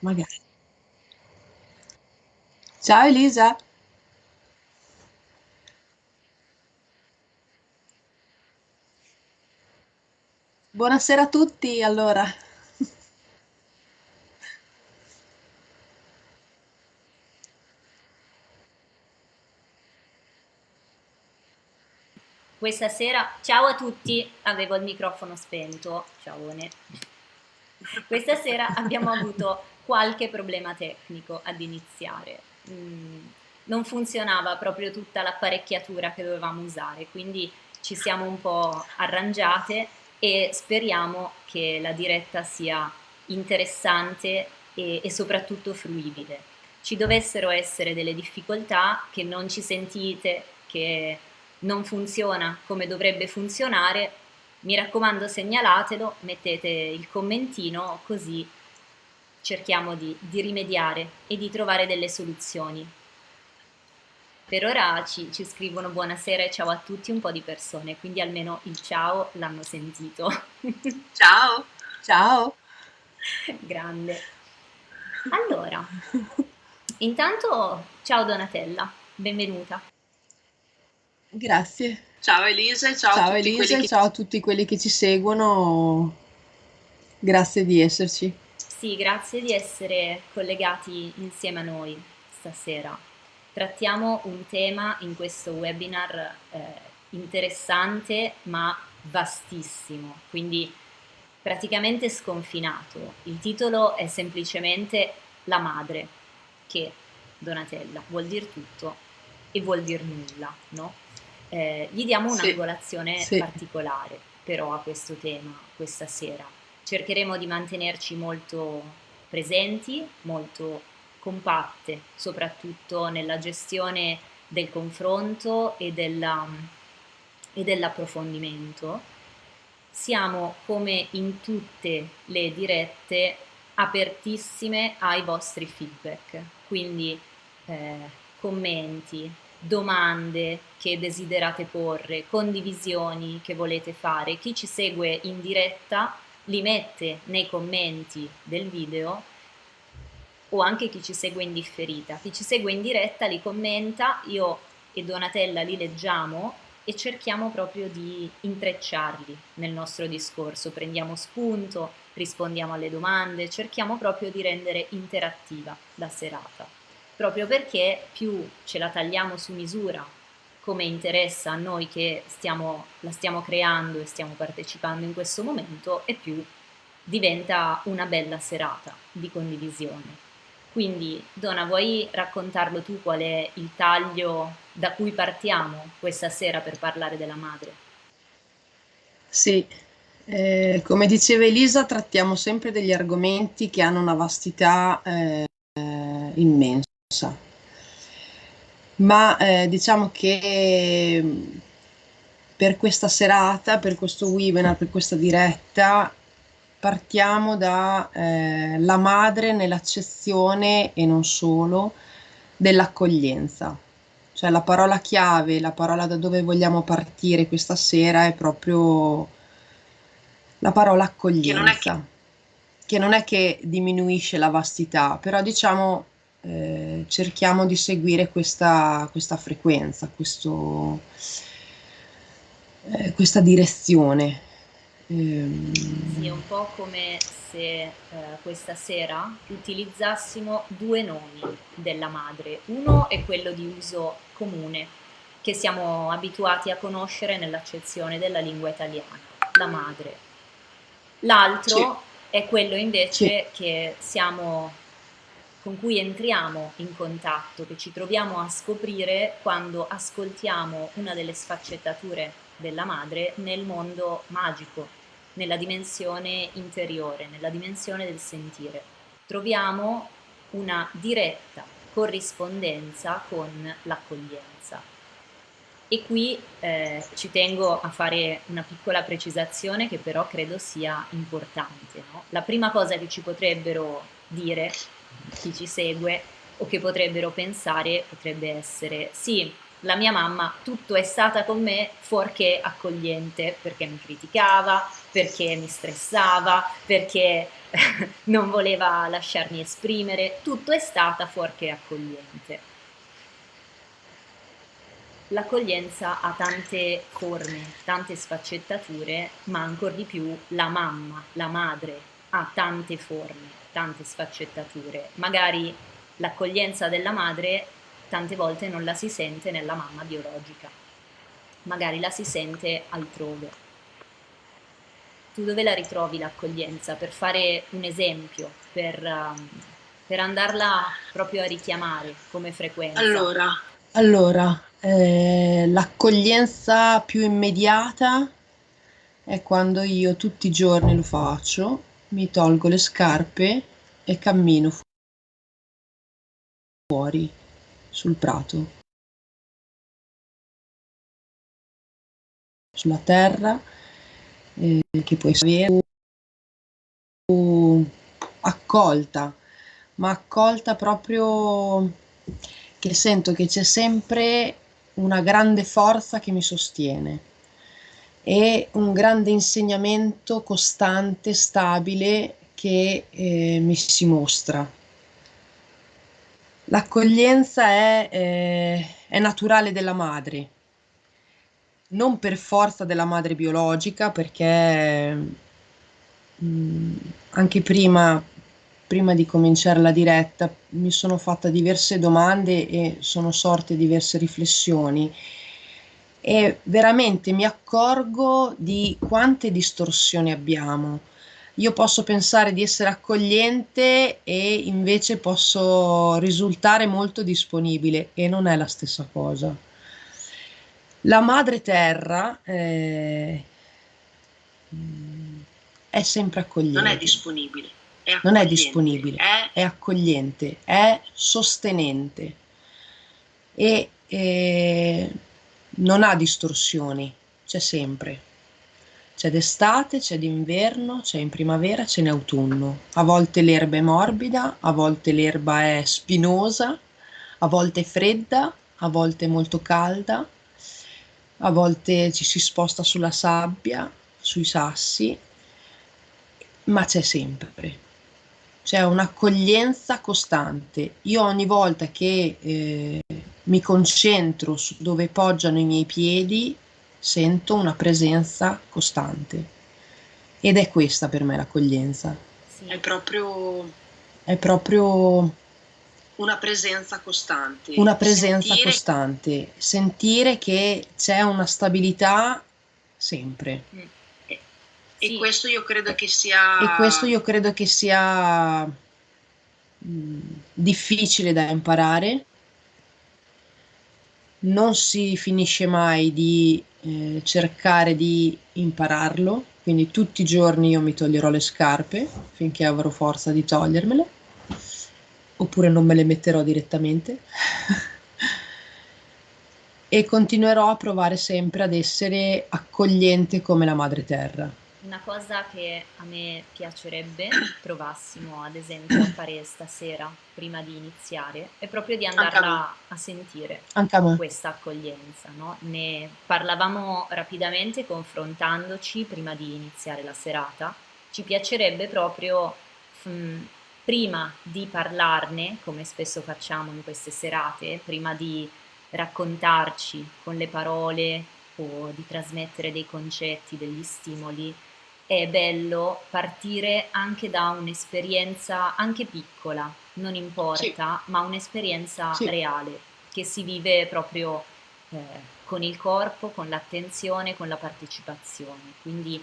Magari. Ciao Elisa. Buonasera a tutti, allora. Questa sera, ciao a tutti, avevo il microfono spento, ciaone. Questa sera abbiamo avuto qualche problema tecnico ad iniziare. Mm, non funzionava proprio tutta l'apparecchiatura che dovevamo usare, quindi ci siamo un po' arrangiate e speriamo che la diretta sia interessante e, e soprattutto fruibile. Ci dovessero essere delle difficoltà, che non ci sentite, che non funziona come dovrebbe funzionare, mi raccomando segnalatelo, mettete il commentino così cerchiamo di, di rimediare e di trovare delle soluzioni. Per ora ci, ci, scrivono buonasera e ciao a tutti un po' di persone, quindi almeno il ciao l'hanno sentito. Ciao! Ciao! Grande. Allora, intanto ciao Donatella, benvenuta. Grazie. Ciao Elisa, ciao, ciao a Elisa, che... ciao a tutti quelli che ci seguono. Grazie di esserci. Sì, grazie di essere collegati insieme a noi stasera. Trattiamo un tema in questo webinar eh, interessante ma vastissimo, quindi praticamente sconfinato. Il titolo è semplicemente La madre, che Donatella vuol dire tutto e vuol dire nulla, no? Eh, gli diamo un'angolazione sì, sì. particolare però a questo tema questa sera. Cercheremo di mantenerci molto presenti, molto compatte, soprattutto nella gestione del confronto e, della, e dell'approfondimento. Siamo come in tutte le dirette apertissime ai vostri feedback, quindi eh, commenti, domande che desiderate porre, condivisioni che volete fare. Chi ci segue in diretta li mette nei commenti del video o anche chi ci segue in differita. Chi ci segue in diretta li commenta, io e Donatella li leggiamo e cerchiamo proprio di intrecciarli nel nostro discorso, prendiamo spunto, rispondiamo alle domande, cerchiamo proprio di rendere interattiva la serata, proprio perché più ce la tagliamo su misura, come interessa a noi che stiamo, la stiamo creando e stiamo partecipando in questo momento, e più diventa una bella serata di condivisione. Quindi Donna, vuoi raccontarlo tu qual è il taglio da cui partiamo questa sera per parlare della madre? Sì, eh, come diceva Elisa, trattiamo sempre degli argomenti che hanno una vastità eh, immensa. Ma eh, diciamo che per questa serata, per questo webinar, per questa diretta, partiamo da eh, la madre nell'accezione e non solo dell'accoglienza. Cioè la parola chiave, la parola da dove vogliamo partire questa sera è proprio la parola accoglienza, che non è che, non è che diminuisce la vastità, però diciamo eh, cerchiamo di seguire questa, questa frequenza, questo, eh, questa direzione. Ehm... Sì, è un po' come se eh, questa sera utilizzassimo due nomi della madre. Uno è quello di uso comune, che siamo abituati a conoscere nell'accezione della lingua italiana, la madre. L'altro sì. è quello invece sì. che siamo, con cui entriamo in contatto, che ci troviamo a scoprire quando ascoltiamo una delle sfaccettature della madre nel mondo magico, nella dimensione interiore, nella dimensione del sentire. Troviamo una diretta corrispondenza con l'accoglienza. E qui eh, ci tengo a fare una piccola precisazione che però credo sia importante. No? La prima cosa che ci potrebbero dire chi ci segue o che potrebbero pensare potrebbe essere sì, la mia mamma tutto è stata con me fuorché accogliente, perché mi criticava, perché mi stressava, perché non voleva lasciarmi esprimere, tutto è stata fuorché accogliente. L'accoglienza ha tante forme, tante sfaccettature, ma ancora di più la mamma, la madre, ha tante forme, tante sfaccettature. Magari l'accoglienza della madre tante volte non la si sente nella mamma biologica, magari la si sente altrove. Tu dove la ritrovi l'accoglienza? Per fare un esempio, per, um, per andarla proprio a richiamare come frequenza. Allora, allora eh, l'accoglienza più immediata è quando io tutti i giorni lo faccio, mi tolgo le scarpe e cammino fuori sul prato, sulla terra, eh, che può essere accolta, ma accolta proprio che sento che c'è sempre una grande forza che mi sostiene e un grande insegnamento costante, stabile che eh, mi si mostra. L'accoglienza è, eh, è naturale della madre, non per forza della madre biologica, perché mh, mm, anche prima, prima di cominciare la diretta mi sono fatta diverse domande e sono sorte diverse riflessioni e veramente mi accorgo di quante distorsioni abbiamo io posso pensare di essere accogliente e invece posso risultare molto disponibile e non è la stessa cosa. La madre terra eh, è sempre accogliente. Non è disponibile. È non è disponibile, è... è accogliente, è sostenente e eh, non ha distorsioni, c'è sempre. C'è d'estate, c'è d'inverno, c'è in primavera, c'è in autunno. A volte l'erba è morbida, a volte l'erba è spinosa, a volte è fredda, a volte è molto calda, a volte ci si sposta sulla sabbia, sui sassi, ma c'è sempre. C'è un'accoglienza costante. Io ogni volta che eh, mi concentro su dove poggiano i miei piedi, sento una presenza costante. Ed è questa per me l'accoglienza. Sì. È proprio... È proprio... Una presenza costante. Una presenza sentire... costante. Sentire che c'è una stabilità sempre. Mm. E, sì. e, questo io credo che sia... E questo io credo che sia mh, mm, difficile da imparare. Non si finisce mai di eh, cercare di impararlo, quindi tutti i giorni io mi toglierò le scarpe finché avrò forza di togliermele, oppure non me le metterò direttamente. e continuerò a provare sempre ad essere accogliente come la madre terra. Una cosa che a me piacerebbe provassimo ad esempio a fare stasera prima di iniziare è proprio di andarla a sentire questa accoglienza. No? Ne parlavamo rapidamente confrontandoci prima di iniziare la serata. Ci piacerebbe proprio mh, mm, prima di parlarne, come spesso facciamo in queste serate, prima di raccontarci con le parole o di trasmettere dei concetti, degli stimoli, è bello partire anche da un'esperienza anche piccola, non importa, sì. ma un'esperienza sì. reale che si vive proprio eh, con il corpo, con l'attenzione, con la partecipazione. Quindi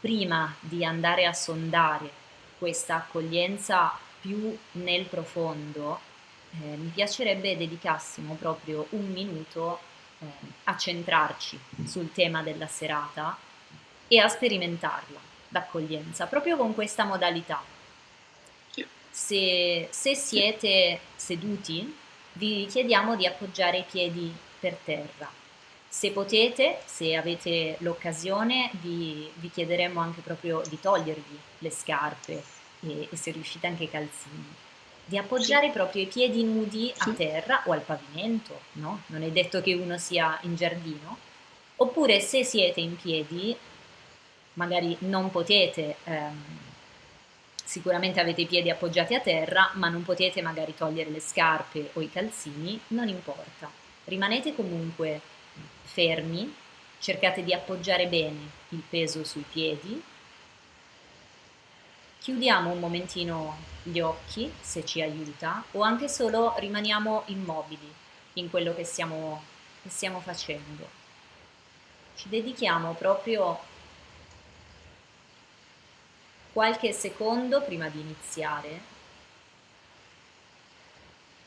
prima di andare a sondare questa accoglienza più nel profondo, eh, mi piacerebbe dedicassimo proprio un minuto eh, a centrarci sul tema della serata e a sperimentarla d'accoglienza, proprio con questa modalità. Se, se siete seduti, vi chiediamo di appoggiare i piedi per terra. Se potete, se avete l'occasione, vi, vi, chiederemo anche proprio di togliervi le scarpe e, e se riuscite anche i calzini. di appoggiare sì. proprio i piedi nudi a terra o al pavimento, no? Non è detto che uno sia in giardino. Oppure se siete in piedi, magari non potete, ehm, sicuramente avete i piedi appoggiati a terra, ma non potete magari togliere le scarpe o i calzini, non importa. Rimanete comunque fermi, cercate di appoggiare bene il peso sui piedi chiudiamo un momentino gli occhi se ci aiuta o anche solo rimaniamo immobili in quello che stiamo, che stiamo facendo. Ci dedichiamo proprio qualche secondo prima di iniziare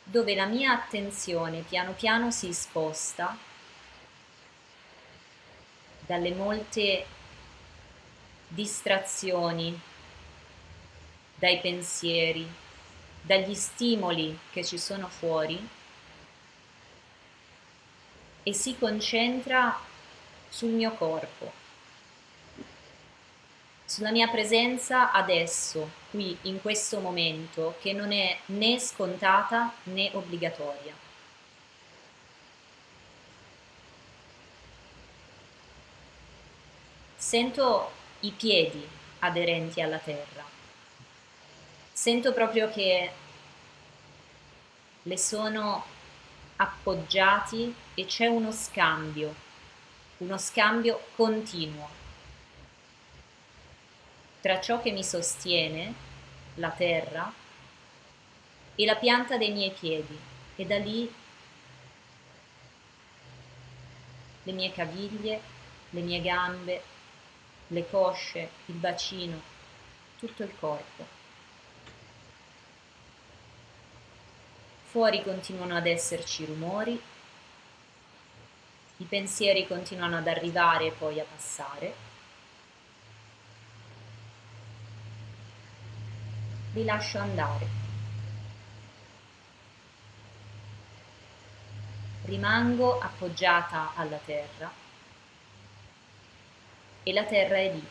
dove la mia attenzione piano piano si sposta dalle molte distrazioni dai pensieri, dagli stimoli che ci sono fuori e si concentra sul mio corpo, sulla mia presenza adesso, qui, in questo momento, che non è né scontata né obbligatoria. Sento i piedi aderenti alla terra sento proprio che le sono appoggiati e c'è uno scambio, uno scambio continuo tra ciò che mi sostiene, la terra, e la pianta dei miei piedi e da lì le mie caviglie, le mie gambe, le cosce, il bacino, tutto il corpo. Fuori continuano ad esserci rumori, i pensieri continuano ad arrivare e poi a passare. Li lascio andare. Rimango appoggiata alla terra e la terra è lì.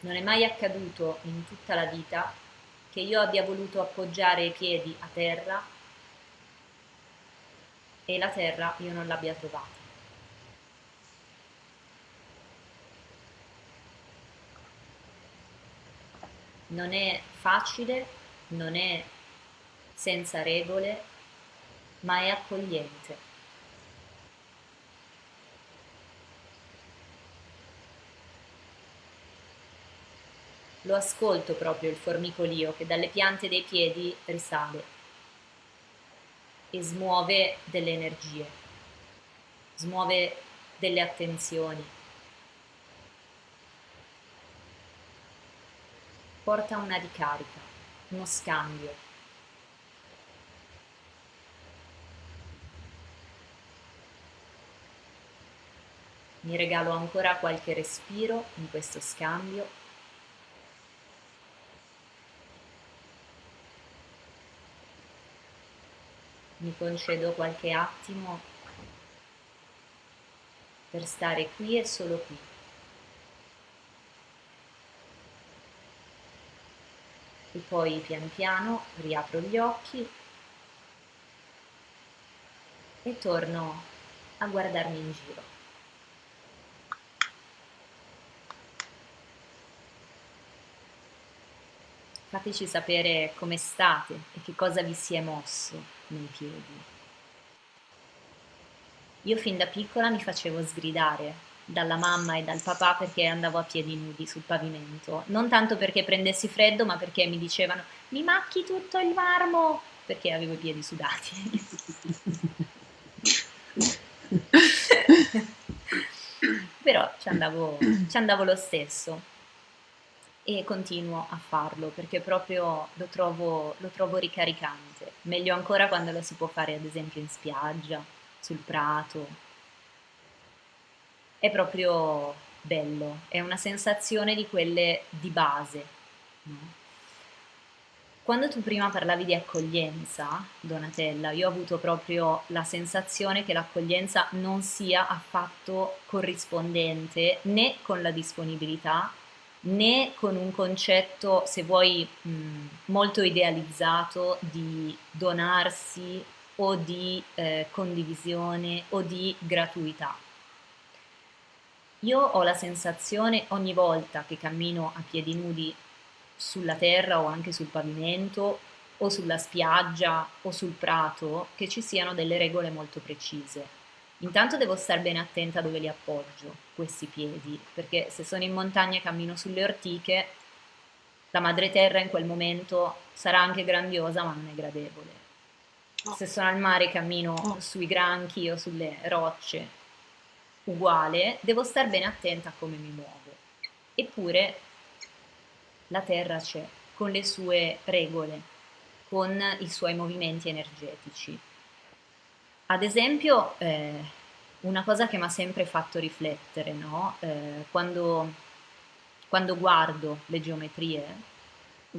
Non è mai accaduto in tutta la vita che io abbia voluto appoggiare i piedi a terra e la terra io non l'abbia trovata. Non è facile, non è senza regole, ma è accogliente. Lo ascolto proprio il formicolio che dalle piante dei piedi risale e smuove delle energie, smuove delle attenzioni, porta una ricarica, uno scambio. Mi regalo ancora qualche respiro in questo scambio mi concedo qualche attimo per stare qui e solo qui. E poi pian piano riapro gli occhi e torno a guardarmi in giro. Fateci sapere come state e che cosa vi si è mosso nei piedi. Io fin da piccola mi facevo sgridare dalla mamma e dal papà perché andavo a piedi nudi sul pavimento, non tanto perché prendessi freddo, ma perché mi dicevano mi macchi tutto il marmo, perché avevo i piedi sudati. Però ci andavo, ci andavo lo stesso e continuo a farlo perché proprio lo trovo, lo trovo ricaricante. Meglio ancora quando lo si può fare ad esempio in spiaggia, sul prato. È proprio bello, è una sensazione di quelle di base. No? Quando tu prima parlavi di accoglienza, Donatella, io ho avuto proprio la sensazione che l'accoglienza non sia affatto corrispondente né con la disponibilità né con un concetto, se vuoi, mh, molto idealizzato di donarsi o di eh, condivisione o di gratuità. Io ho la sensazione ogni volta che cammino a piedi nudi sulla terra o anche sul pavimento o sulla spiaggia o sul prato che ci siano delle regole molto precise. Intanto devo stare bene attenta dove li appoggio, questi piedi, perché se sono in montagna e cammino sulle ortiche, la madre terra in quel momento sarà anche grandiosa ma non è gradevole. Se sono al mare cammino sui granchi o sulle rocce, uguale, devo stare bene attenta a come mi muovo. Eppure la terra c'è, con le sue regole, con i suoi movimenti energetici. Ad esempio, eh, una cosa che mi ha sempre fatto riflettere, no? eh, quando, quando guardo le geometrie,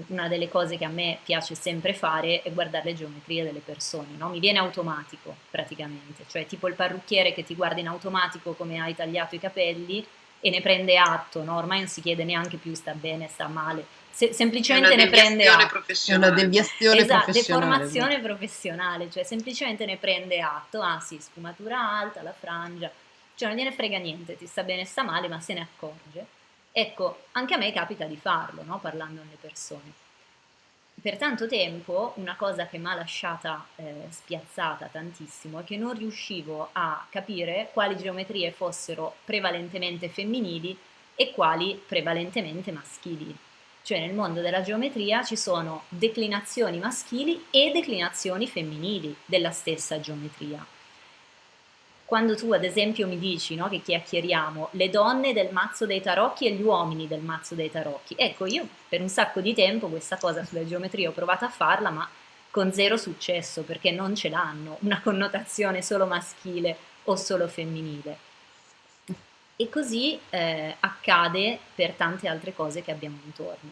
una delle cose che a me piace sempre fare è guardare le geometrie delle persone, no? mi viene automatico praticamente, cioè tipo il parrucchiere che ti guarda in automatico come hai tagliato i capelli e ne prende atto, no? ormai non si chiede neanche più sta bene, sta male, se, semplicemente ne prende atto. È una deviazione esatto, professionale. deformazione professionale, cioè semplicemente ne prende atto, ah sì, sfumatura alta, la frangia, cioè non gliene frega niente, ti sta bene, sta male, ma se ne accorge. Ecco, anche a me capita di farlo, no? parlando alle persone. Per tanto tempo una cosa che mi ha lasciata eh, spiazzata tantissimo è che non riuscivo a capire quali geometrie fossero prevalentemente femminili e quali prevalentemente maschili cioè nel mondo della geometria ci sono declinazioni maschili e declinazioni femminili della stessa geometria. Quando tu ad esempio mi dici no, che chiacchieriamo le donne del mazzo dei tarocchi e gli uomini del mazzo dei tarocchi, ecco io per un sacco di tempo questa cosa sulla geometria ho provato a farla ma con zero successo perché non ce l'hanno una connotazione solo maschile o solo femminile. E così eh, accade per tante altre cose che abbiamo intorno.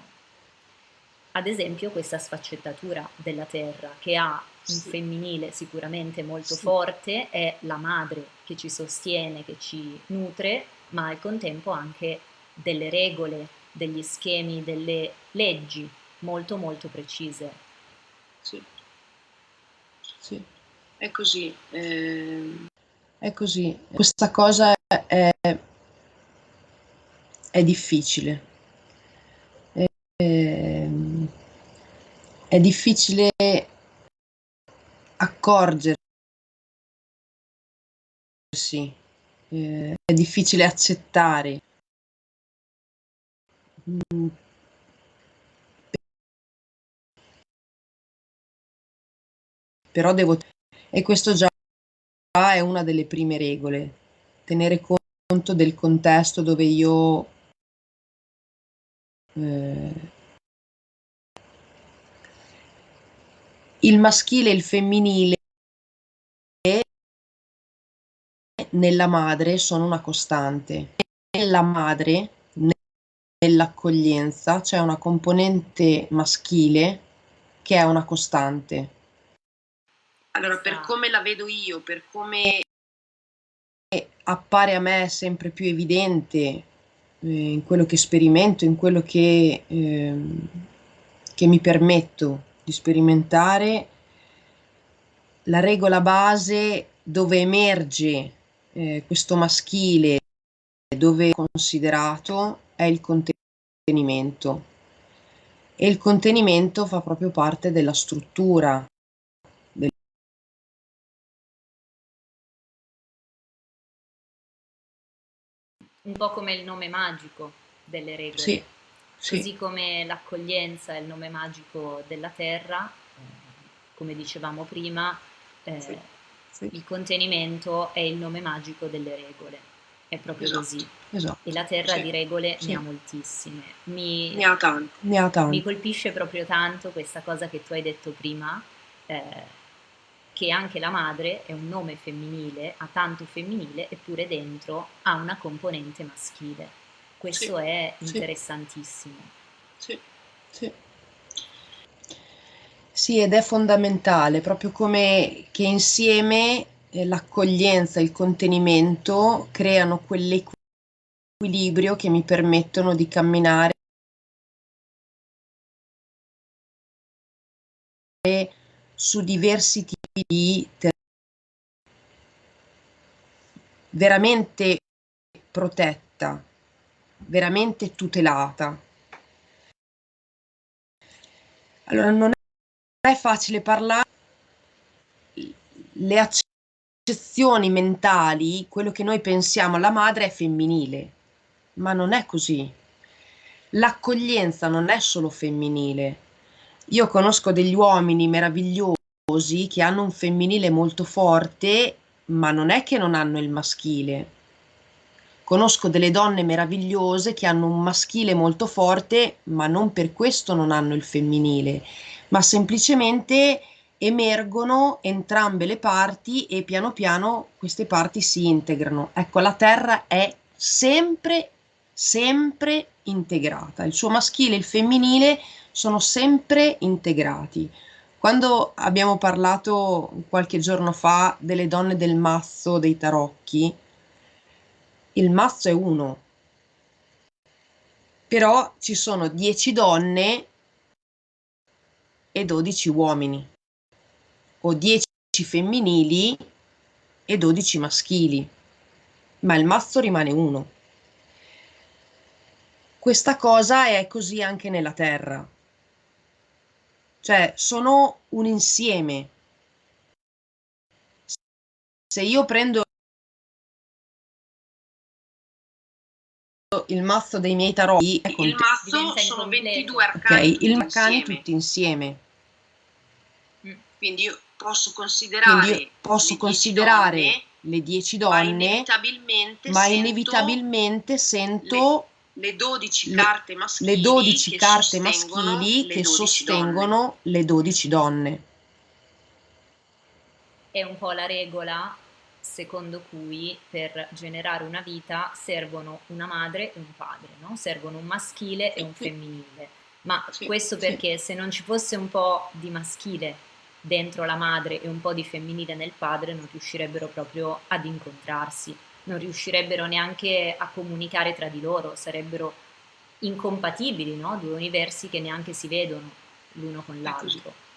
Ad esempio questa sfaccettatura della terra che ha un femminile sicuramente molto sì. forte, è la madre che ci sostiene, che ci nutre, ma al contempo anche delle regole, degli schemi, delle leggi molto molto precise. Sì, sì. è così. Eh... È così. Questa cosa è è difficile. È, ehm, è difficile accorgersi, eh, è difficile accettare. Mm. Però devo... E questo già è una delle prime regole, tenere conto del contesto dove io eh, il maschile e il femminile nella madre sono una costante. Nella madre, nell'accoglienza, c'è una componente maschile che è una costante. Allora, per come la vedo io, per come appare a me sempre più evidente eh, in quello che sperimento, in quello che, eh, che mi permetto di sperimentare, la regola base dove emerge eh, questo maschile, dove è considerato, è il contenimento. E il contenimento fa proprio parte della struttura un po' come il nome magico delle regole. Sì, sì. Così come l'accoglienza è il nome magico della terra, come dicevamo prima, eh, sì, sì. il contenimento è il nome magico delle regole. È proprio esatto, così. Esatto, e la terra di regole ne ha moltissime. Mi, ne ha tante. Ne ha tante. Mi colpisce proprio tanto questa cosa che tu hai detto prima, eh, che anche la madre è un nome femminile, ha tanto femminile, eppure dentro ha una componente maschile. Questo sì, è interessantissimo. Sì, sì. Sì, ed è fondamentale, proprio come che insieme eh, l'accoglienza e il contenimento creano quell'equilibrio che mi permettono di camminare su diversi tipi di terapia veramente protetta veramente tutelata. Allora non è facile parlare le accezioni mentali, quello che noi pensiamo alla madre è femminile, ma non è così. L'accoglienza non è solo femminile. Io conosco degli uomini meravigliosi che hanno un femminile molto forte, ma non è che non hanno il maschile. Conosco delle donne meravigliose che hanno un maschile molto forte, ma non per questo non hanno il femminile, ma semplicemente emergono entrambe le parti e piano piano queste parti si integrano. Ecco, la Terra è sempre, sempre integrata. Il suo maschile e il femminile sono sempre integrati. Quando abbiamo parlato qualche giorno fa delle donne del mazzo dei tarocchi, il mazzo è uno, però ci sono 10 donne e 12 uomini, o 10 femminili e 12 maschili, ma il mazzo rimane uno. Questa cosa è così anche nella Terra, cioè sono un insieme. Se io prendo il mazzo dei miei tarocchi ecco, il mazzo sono 22 arcani okay, il arcani tutti insieme mm. quindi io posso considerare quindi io posso le considerare donne, le 10 donne ma inevitabilmente, ma inevitabilmente sento le, le 12 carte maschili le 12 che carte maschili che sostengono donne. le 12 donne è un po' la regola secondo cui per generare una vita servono una madre e un padre, no? servono un maschile e un femminile. Ma sì, questo perché sì. se non ci fosse un po' di maschile dentro la madre e un po' di femminile nel padre non riuscirebbero proprio ad incontrarsi, non riuscirebbero neanche a comunicare tra di loro, sarebbero incompatibili, no? due universi che neanche si vedono l'uno con l'altro.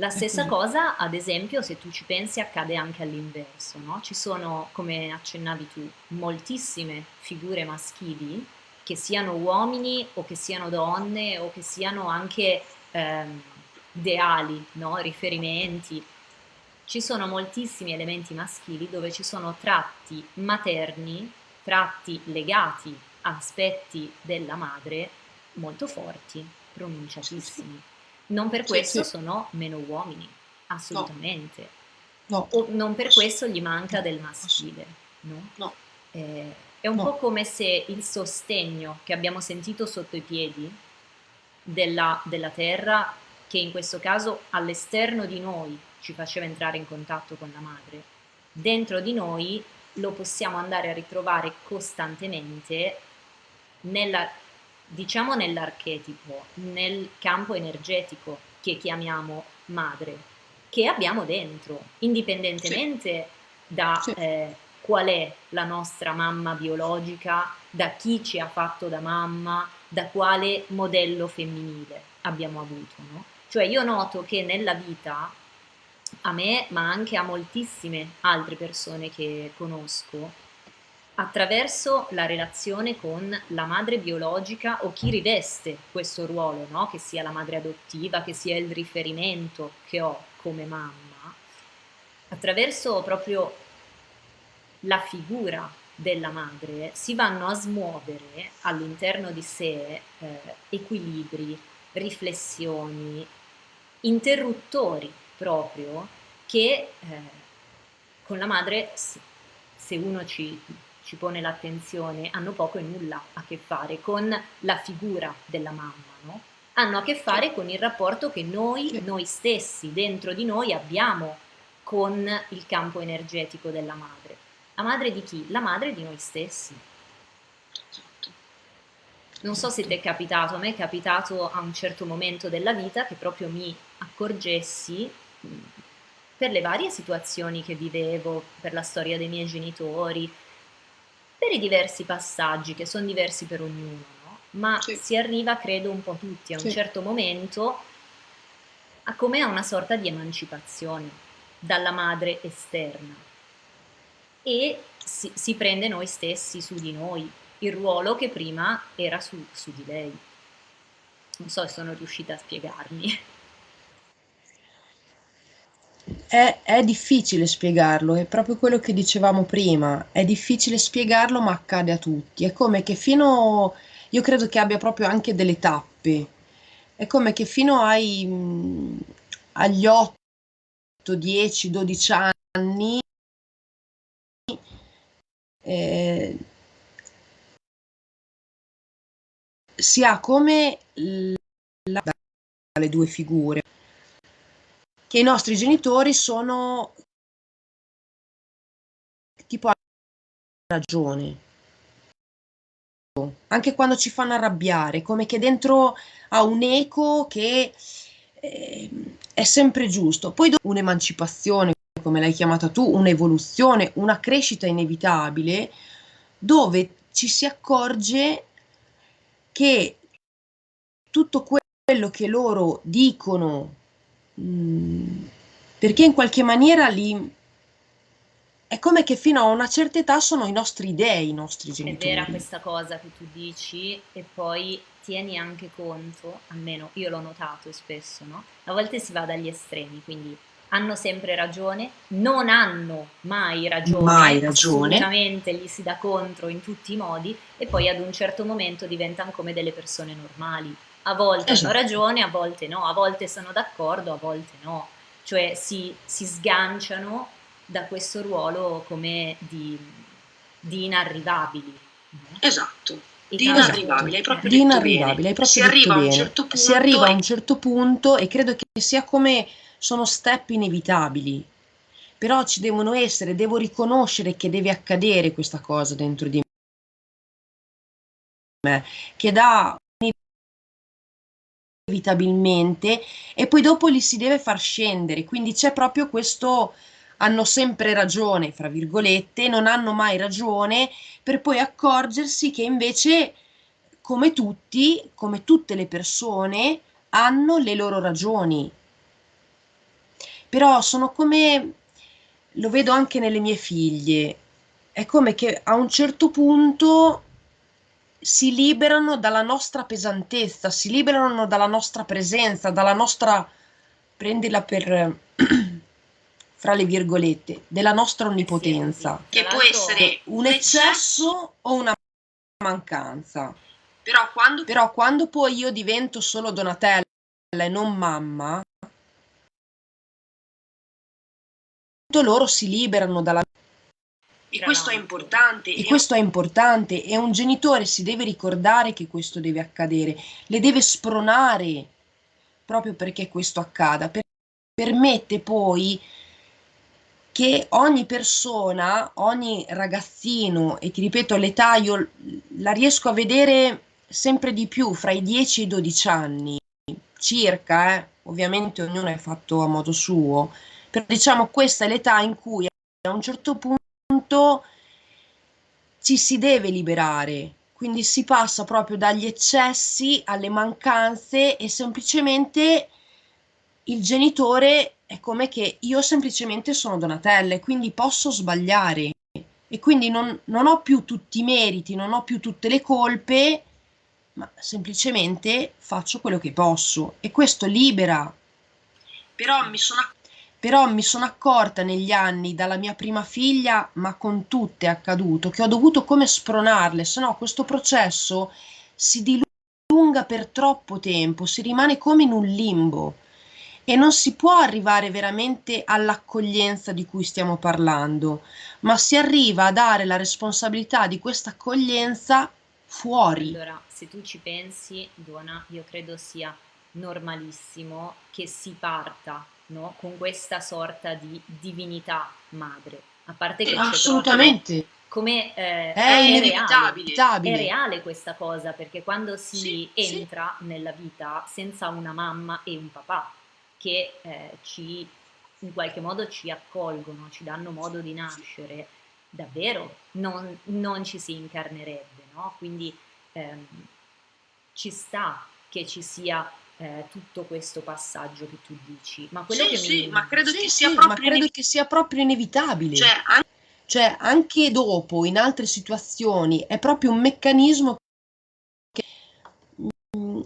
La stessa cosa, ad esempio, se tu ci pensi, accade anche all'inverso, no? Ci sono, come accennavi tu, moltissime figure maschili, che siano uomini o che siano donne o che siano anche ehm, ideali, no? riferimenti. Ci sono moltissimi elementi maschili dove ci sono tratti materni, tratti legati a aspetti della madre molto forti, pronunciatissimi. Non per questo sì, sì. sono meno uomini, assolutamente. No. no. O non per questo gli manca del maschile, no? No. Eh, è un no. po' come se il sostegno che abbiamo sentito sotto i piedi della, della terra, che in questo caso all'esterno di noi ci faceva entrare in contatto con la madre, dentro di noi lo possiamo andare a ritrovare costantemente nella diciamo nell'archetipo, nel campo energetico che chiamiamo madre, che abbiamo dentro, indipendentemente sì. da sì. Eh, qual è la nostra mamma biologica, da chi ci ha fatto da mamma, da quale modello femminile abbiamo avuto. No? Cioè io noto che nella vita, a me, ma anche a moltissime altre persone che conosco, attraverso la relazione con la madre biologica o chi riveste questo ruolo, no? che sia la madre adottiva, che sia il riferimento che ho come mamma, attraverso proprio la figura della madre si vanno a smuovere all'interno di sé eh, equilibri, riflessioni, interruttori proprio che eh, con la madre se uno ci ci pone l'attenzione hanno poco e nulla a che fare con la figura della mamma, no? hanno a che fare con il rapporto che noi, noi stessi, dentro di noi abbiamo con il campo energetico della madre. La madre di chi? La madre di noi stessi. Non so se ti è capitato, a me è capitato a un certo momento della vita che proprio mi accorgessi per le varie situazioni che vivevo, per la storia dei miei genitori, per i diversi passaggi che sono diversi per ognuno, no? ma sì. si arriva, credo, un po' tutti a un sì. certo momento a come a una sorta di emancipazione dalla madre esterna e si, si prende noi stessi su di noi, il ruolo che prima era su, su di lei. Non so se sono riuscita a spiegarmi. È, è, difficile spiegarlo, è proprio quello che dicevamo prima, è difficile spiegarlo ma accade a tutti, è come che fino, io credo che abbia proprio anche delle tappe, è come che fino ai, agli 8, 10, 12 anni eh, si ha come la, le due figure che i nostri genitori sono tipo ragione. Anche quando ci fanno arrabbiare come che dentro ha un eco che eh, è sempre giusto. Poi un'emancipazione come l'hai chiamata tu un'evoluzione una crescita inevitabile dove ci si accorge che tutto quello che loro dicono Mm, perché in qualche maniera li è come che fino a una certa età sono i nostri dei, i nostri genitori. È vera questa cosa che tu dici e poi tieni anche conto, almeno io l'ho notato spesso, no? A volte si va dagli estremi, quindi hanno sempre ragione, non hanno mai ragione, mai ragione. assolutamente gli si dà contro in tutti i modi e poi ad un certo momento diventano come delle persone normali a volte esatto. hanno ragione, a volte no, a volte sono d'accordo, a volte no, cioè si, si sganciano da questo ruolo come di, di inarrivabili. Esatto. Di inarrivabili, hai proprio di inarrivabili, hai proprio si arriva a un certo punto. Si arriva a un certo punto e credo che sia come sono step inevitabili. Però ci devono essere, devo riconoscere che deve accadere questa cosa dentro di me, che dà inevitabilmente e poi dopo li si deve far scendere, quindi c'è proprio questo hanno sempre ragione, fra virgolette, non hanno mai ragione, per poi accorgersi che invece, come tutti, come tutte le persone, hanno le loro ragioni. Però sono come, lo vedo anche nelle mie figlie, è come che a un certo punto si liberano dalla nostra pesantezza, si liberano dalla nostra presenza, dalla nostra, prendila per, fra le virgolette, della nostra onnipotenza. Che può essere un eccesso o una mancanza. Però quando... Però quando poi io divento solo Donatella e non mamma, loro si liberano dalla e questo è importante. E questo è importante e un genitore si deve ricordare che questo deve accadere, le deve spronare proprio perché questo accada, per, permette poi che ogni persona, ogni ragazzino, e ti ripeto l'età io la riesco a vedere sempre di più fra i 10 e i 12 anni, circa, eh? ovviamente ognuno è fatto a modo suo, però diciamo questa è l'età in cui a un certo punto punto ci si deve liberare, quindi si passa proprio dagli eccessi alle mancanze e semplicemente il genitore è come che io semplicemente sono Donatella e quindi posso sbagliare. E quindi non, non ho più tutti i meriti, non ho più tutte le colpe, ma semplicemente faccio quello che posso. E questo libera. Però mi sono però mi sono accorta negli anni dalla mia prima figlia, ma con tutte è accaduto, che ho dovuto come spronarle, se no questo processo si dilunga per troppo tempo, si rimane come in un limbo e non si può arrivare veramente all'accoglienza di cui stiamo parlando, ma si arriva a dare la responsabilità di questa accoglienza fuori. Allora, se tu ci pensi, Dona, io credo sia normalissimo che si parta no? con questa sorta di divinità madre. A parte che assolutamente come eh, è, è, inevitabile. Reale, è reale questa cosa perché quando si sì, entra sì. nella vita senza una mamma e un papà che eh, ci in qualche modo ci accolgono, ci danno modo di nascere, davvero non, non ci si incarnerebbe, no? Quindi ehm, ci sta che ci sia eh, tutto questo passaggio che tu dici. Ma quello sì, che sì, mi... ma credo, sì, che, sia sì, proprio ma credo che sia proprio inevitabile. Cioè, anche... cioè, anche dopo, in altre situazioni, è proprio un meccanismo che mm,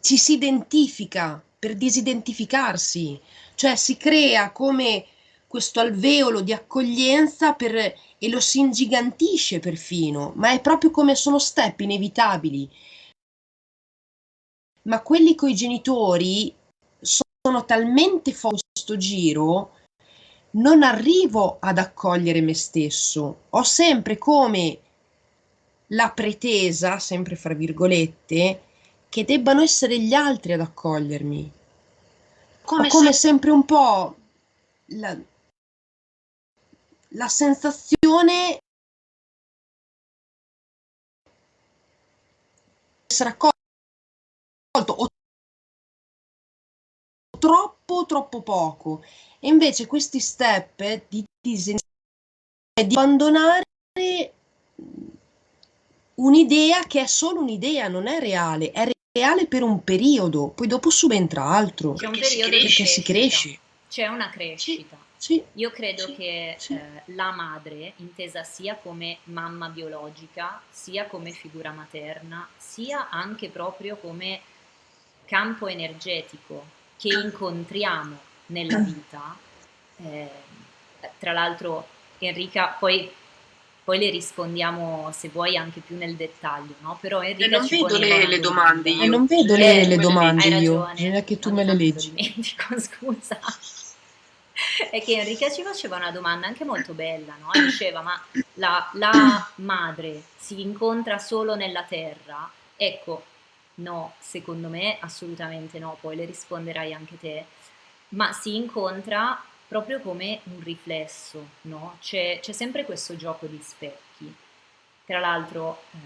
ci si identifica per disidentificarsi, cioè si crea come questo alveolo di accoglienza per, e lo si ingigantisce perfino, ma è proprio come sono step inevitabili. Ma quelli coi genitori sono talmente fuori questo giro, non arrivo ad accogliere me stesso. Ho sempre come la pretesa, sempre fra virgolette, che debbano essere gli altri ad accogliermi. Come, Ho come se... sempre un po' la, la sensazione di essere accolto o troppo troppo poco e invece questi step di, di, di abbandonare un'idea che è solo un'idea, non è reale, è reale per un periodo, poi dopo subentra altro. C'è un perché periodo si perché si cresce. C'è una crescita. Sì, Io credo sì, che sì. eh, la madre, intesa sia come mamma biologica, sia come figura materna, sia anche proprio come campo energetico che incontriamo nella vita, eh, tra l'altro Enrica, poi, poi, le rispondiamo se vuoi anche più nel dettaglio, no? Però Enrica eh, non vedo le, le, domande io. Eh, non vedo Eh, le, le hai domande io, ragione. bisogna che tu me le leggi. dimentico, scusa. È che Enrica ci faceva una domanda anche molto bella, no? E Diceva, ma la, la madre si incontra solo nella terra? Ecco, no, secondo me assolutamente no, poi le risponderai anche te, ma si incontra proprio come un riflesso, no? C'è, sempre questo gioco di specchi. Tra l'altro, eh,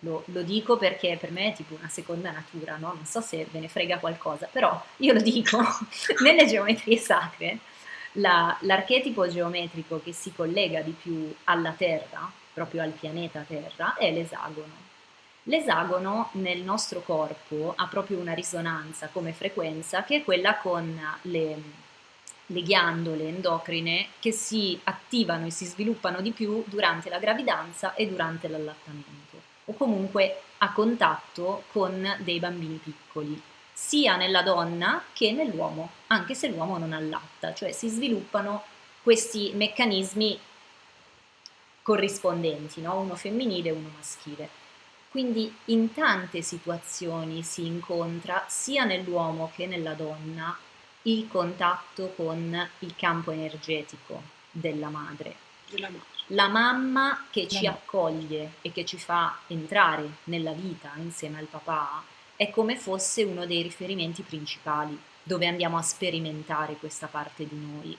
lo, lo dico perché per me è tipo una seconda natura, no? Non so se ve ne frega qualcosa, però io lo dico, nelle geometrie sacre, la- l'archetipo geometrico che si collega di più alla Terra, proprio al pianeta Terra, è l'esagono. L'esagono nel nostro corpo ha proprio una risonanza come frequenza che è quella con le, le ghiandole endocrine che si attivano e si sviluppano di più durante la gravidanza e durante l'allattamento o comunque a contatto con dei bambini piccoli, sia nella donna che nell'uomo, anche se l'uomo non allatta, cioè si sviluppano questi meccanismi corrispondenti, no? uno femminile e uno maschile. Quindi in tante situazioni si incontra sia nell'uomo che nella donna il contatto con il campo energetico della madre. Della madre. La mamma che ci accoglie e che ci fa entrare nella vita insieme al papà è come fosse uno dei riferimenti principali dove andiamo a sperimentare questa parte di noi.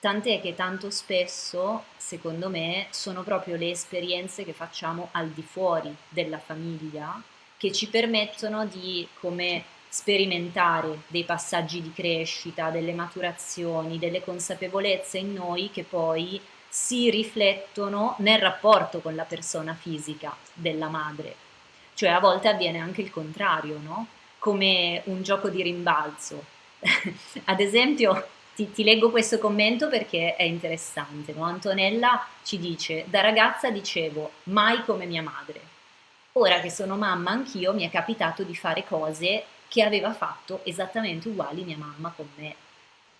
Tant'è che tanto spesso, secondo me, sono proprio le esperienze che facciamo al di fuori della famiglia che ci permettono di come sperimentare dei passaggi di crescita, delle maturazioni, delle consapevolezze in noi che poi si riflettono nel rapporto con la persona fisica della madre. Cioè a volte avviene anche il contrario, no? Come un gioco di rimbalzo. Ad esempio, ti, ti leggo questo commento perché è interessante. no? Antonella ci dice, da ragazza dicevo, mai come mia madre. Ora che sono mamma anch'io mi è capitato di fare cose che aveva fatto esattamente uguali mia mamma con me.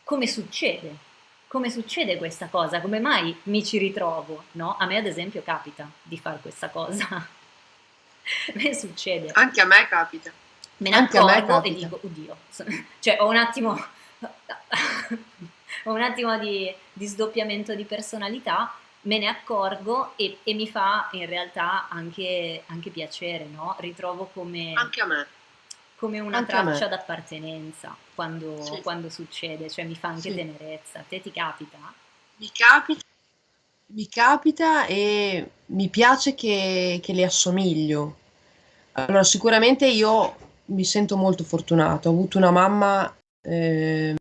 Come succede? Come succede questa cosa? Come mai mi ci ritrovo? No? A me ad esempio capita di fare questa cosa. a me succede. Anche a me capita. Me ne accorgo e dico, oddio, cioè ho un attimo, ho un attimo di, di sdoppiamento di personalità, me ne accorgo e, e mi fa in realtà anche, anche piacere, no? Ritrovo come, Anche a me. come una Anche traccia d'appartenenza quando, Sì. quando succede, cioè mi fa anche Sì. tenerezza. A te ti capita? Mi capita. Mi capita e mi piace che, che le assomiglio. Allora, sicuramente io mi sento molto fortunata. Ho avuto una mamma Ehm,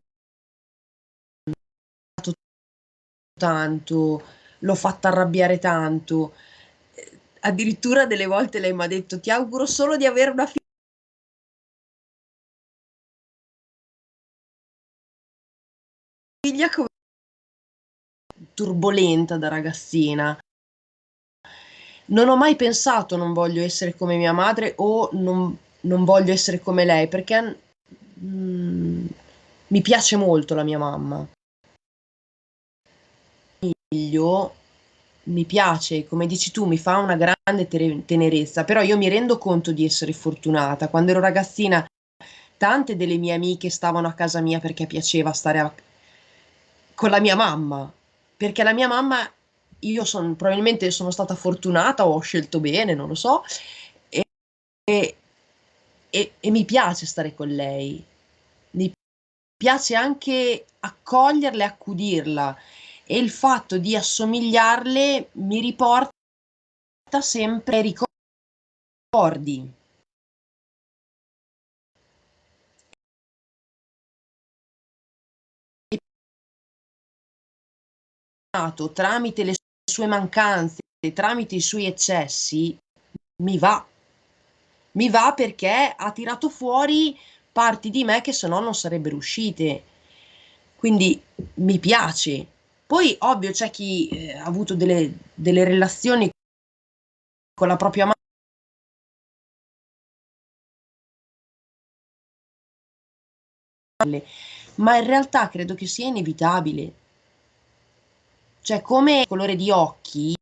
tanto, l'ho fatta arrabbiare tanto. Eh, addirittura delle volte lei mi ha detto: "Ti auguro solo di avere una fi" figlia come turbolenta da ragazzina. Non ho mai pensato: "Non voglio essere come mia madre" o "Non non voglio essere come lei", perché mm, mi piace molto la mia mamma. Figlio mi piace, come dici tu, mi fa una grande tenerezza, però io mi rendo conto di essere fortunata. Quando ero ragazzina, tante delle mie amiche stavano a casa mia perché piaceva stare a... con la mia mamma, perché la mia mamma, io son, probabilmente sono stata fortunata o ho scelto bene, non lo so, e, e, e, e mi piace stare con lei. Piace anche accoglierla e accudirla e il fatto di assomigliarle mi riporta sempre ai ricordi. tramite le sue mancanze, tramite i suoi eccessi, mi va. Mi va perché ha tirato fuori parti di me che se no non sarebbero uscite. Quindi mi piace. Poi, ovvio, c'è chi eh, ha avuto delle, delle relazioni con la propria madre, ma in realtà credo che sia inevitabile. Cioè, come colore di occhi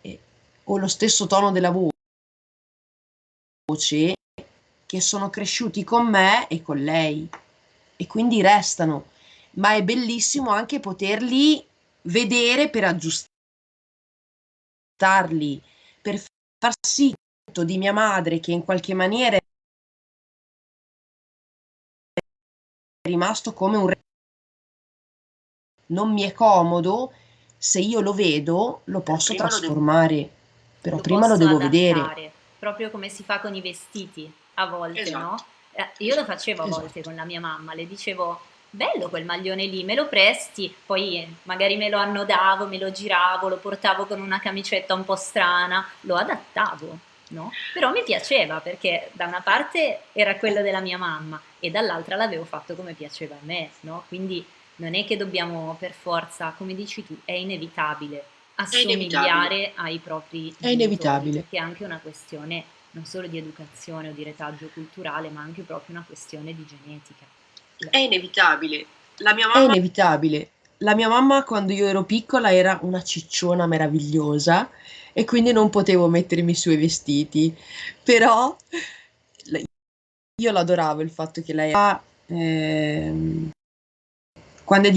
eh, o lo stesso tono della voce che sono cresciuti con me e con lei. E quindi restano. Ma è bellissimo anche poterli vedere per aggiustarli, per far sì di mia madre che in qualche maniera è rimasto come un re. Non mi è comodo, se io lo vedo lo posso prima trasformare, lo però lo prima lo devo adattare, vedere. Proprio come si fa con i vestiti a volte, esatto. no? Eh, io lo facevo a volte esatto. con la mia mamma, le dicevo bello quel maglione lì, me lo presti, poi magari me lo annodavo, me lo giravo, lo portavo con una camicetta un po' strana, lo adattavo, no? Però mi piaceva perché da una parte era quello della mia mamma e dall'altra l'avevo fatto come piaceva a me, no? Quindi non è che dobbiamo per forza, come dici tu, è inevitabile assomigliare inevitabile. ai propri È inevitabile. Che è anche una questione non solo di educazione o di retaggio culturale, ma anche proprio una questione di genetica. È inevitabile. La mia mamma... È inevitabile. La mia mamma quando io ero piccola era una cicciona meravigliosa e quindi non potevo mettermi i suoi vestiti. Però io l'adoravo il fatto che lei ha... Eh, quando è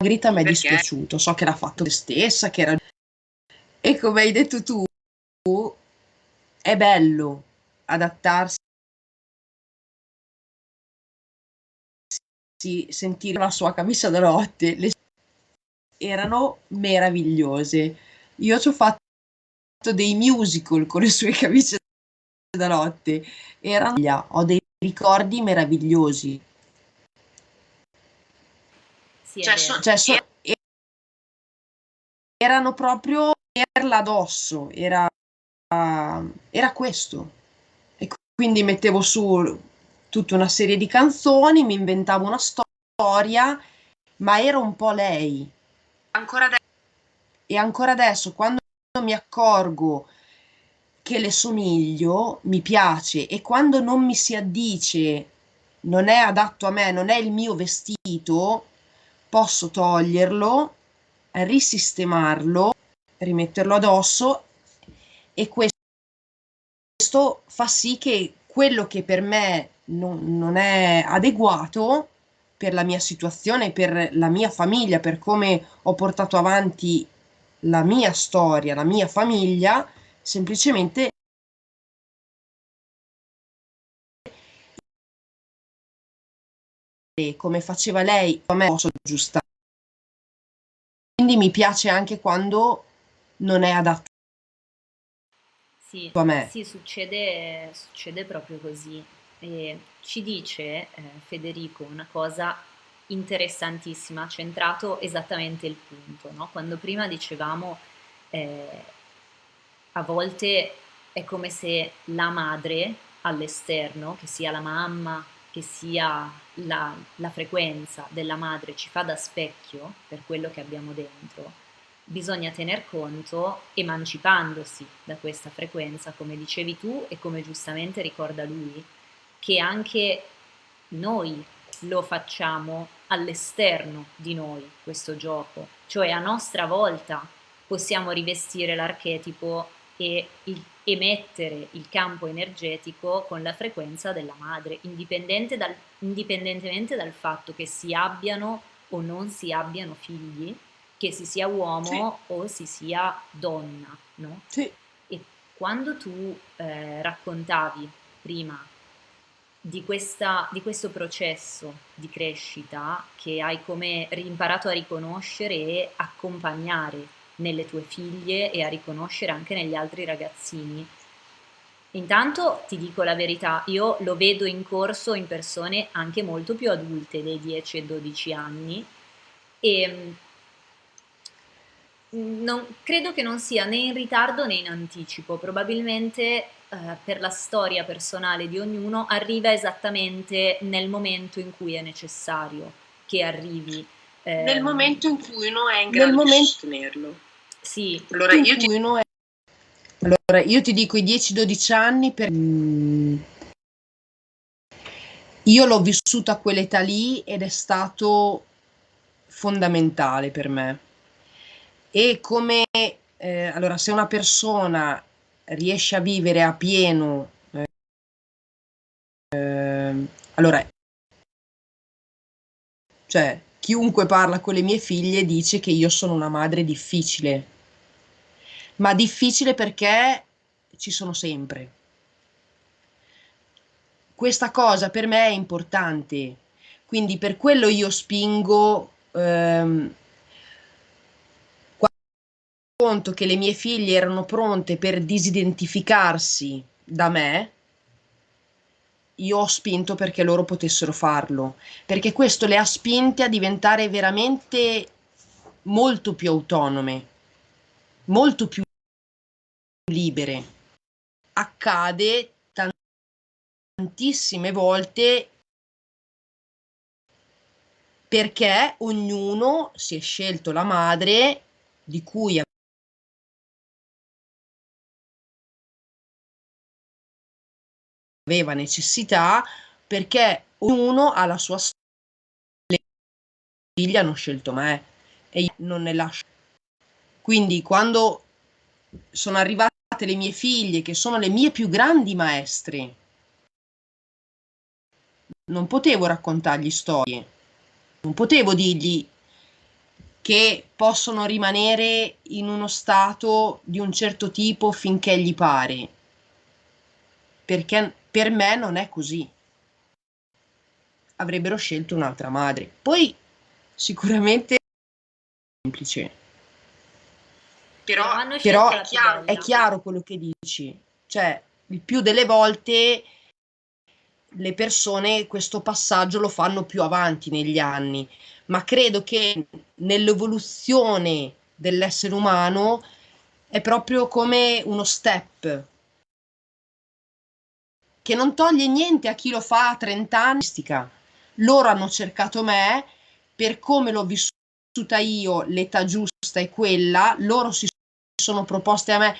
dimagrita mi è dispiaciuto, so che l'ha fatto se stessa, che era... E come hai detto tu, è bello adattarsi sentire la sua camicia da notte le erano meravigliose. Io ci ho fatto dei musical con le sue camicie da notte erano ho dei ricordi meravigliosi sì, cioè, so, cioè so, erano proprio perla addosso era era questo. E quindi mettevo su tutta una serie di canzoni, mi inventavo una storia, ma era un po' lei. Ancora adesso. E ancora adesso, quando mi accorgo che le somiglio, mi piace e quando non mi si addice, non è adatto a me, non è il mio vestito, posso toglierlo, risistemarlo, rimetterlo addosso e questo fa sì che quello che per me non, non è adeguato per la mia situazione, per la mia famiglia, per come ho portato avanti la mia storia, la mia famiglia, semplicemente come faceva lei, a me posso aggiustare. Quindi mi piace anche quando non è adatto sì, a me. sì succede, succede proprio così. E ci dice eh, Federico una cosa interessantissima, ha centrato esattamente il punto, no? Quando prima dicevamo eh, a volte è come se la madre all'esterno, che sia la mamma, che sia la, la frequenza della madre, ci fa da specchio per quello che abbiamo dentro, bisogna tener conto, emancipandosi da questa frequenza, come dicevi tu e come giustamente ricorda lui, che anche noi lo facciamo all'esterno di noi questo gioco, cioè a nostra volta possiamo rivestire l'archetipo e il, emettere il campo energetico con la frequenza della madre, indipendente dal, indipendentemente dal fatto che si abbiano o non si abbiano figli, che si sia uomo sì. o si sia donna, no? Sì. E quando tu eh, raccontavi prima di, questa, di questo processo di crescita che hai come imparato a riconoscere e accompagnare nelle tue figlie e a riconoscere anche negli altri ragazzini. Intanto ti dico la verità, io lo vedo in corso in persone anche molto più adulte dei 10 e 12 anni e mm, non, credo che non sia né in ritardo né in anticipo, probabilmente eh, per la storia personale di ognuno arriva esattamente nel momento in cui è necessario che arrivi. Eh, nel momento in cui uno è in grado momento... di sostenerlo. Sì. Allora io, ti... È... allora io ti dico i 10-12 anni per... Io l'ho vissuta a quell'età lì ed è stato fondamentale per me. E come... Eh, allora, se una persona riesce a vivere a pieno... Eh, eh, allora, cioè, chiunque parla con le mie figlie dice che io sono una madre difficile ma difficile perché ci sono sempre. Questa cosa per me è importante, quindi per quello io spingo ehm, conto che le mie figlie erano pronte per disidentificarsi da me, io ho spinto perché loro potessero farlo, perché questo le ha spinte a diventare veramente molto più autonome, molto più libere. Accade tantissime volte perché ognuno si è scelto la madre di cui aveva necessità perché ognuno ha la sua storia. Le figlie hanno scelto me e io non ne lascio. Quindi quando sono arrivate le mie figlie, che sono le mie più grandi maestre. Non potevo raccontargli storie, non potevo dirgli che possono rimanere in uno stato di un certo tipo finché gli pare, perché per me non è così. Avrebbero scelto un'altra madre. Poi sicuramente è semplice però, però è, chiaro, è chiaro quello che dici, cioè il più delle volte le persone questo passaggio lo fanno più avanti negli anni, ma credo che nell'evoluzione dell'essere umano è proprio come uno step che non toglie niente a chi lo fa a 30 anni. Loro hanno cercato me, per come l'ho vissuta io, l'età giusta è quella, loro si sono proposte a me,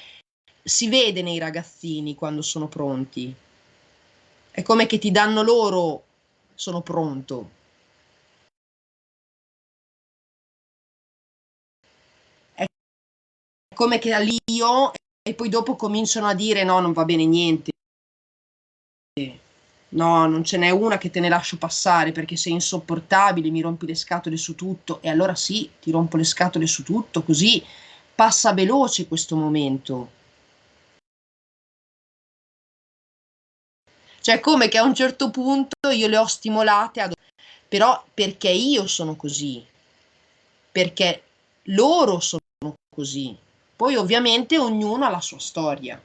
si vede nei ragazzini quando sono pronti. È come che ti danno loro, sono pronto. È come che io e poi dopo cominciano a dire no, non va bene niente. No, non ce n'è una che te ne lascio passare perché sei insopportabile, mi rompi le scatole su tutto. E allora sì, ti rompo le scatole su tutto, così passa veloce questo momento. Cioè come che a un certo punto io le ho stimolate, ad... però perché io sono così, perché loro sono così. Poi ovviamente ognuno ha la sua storia.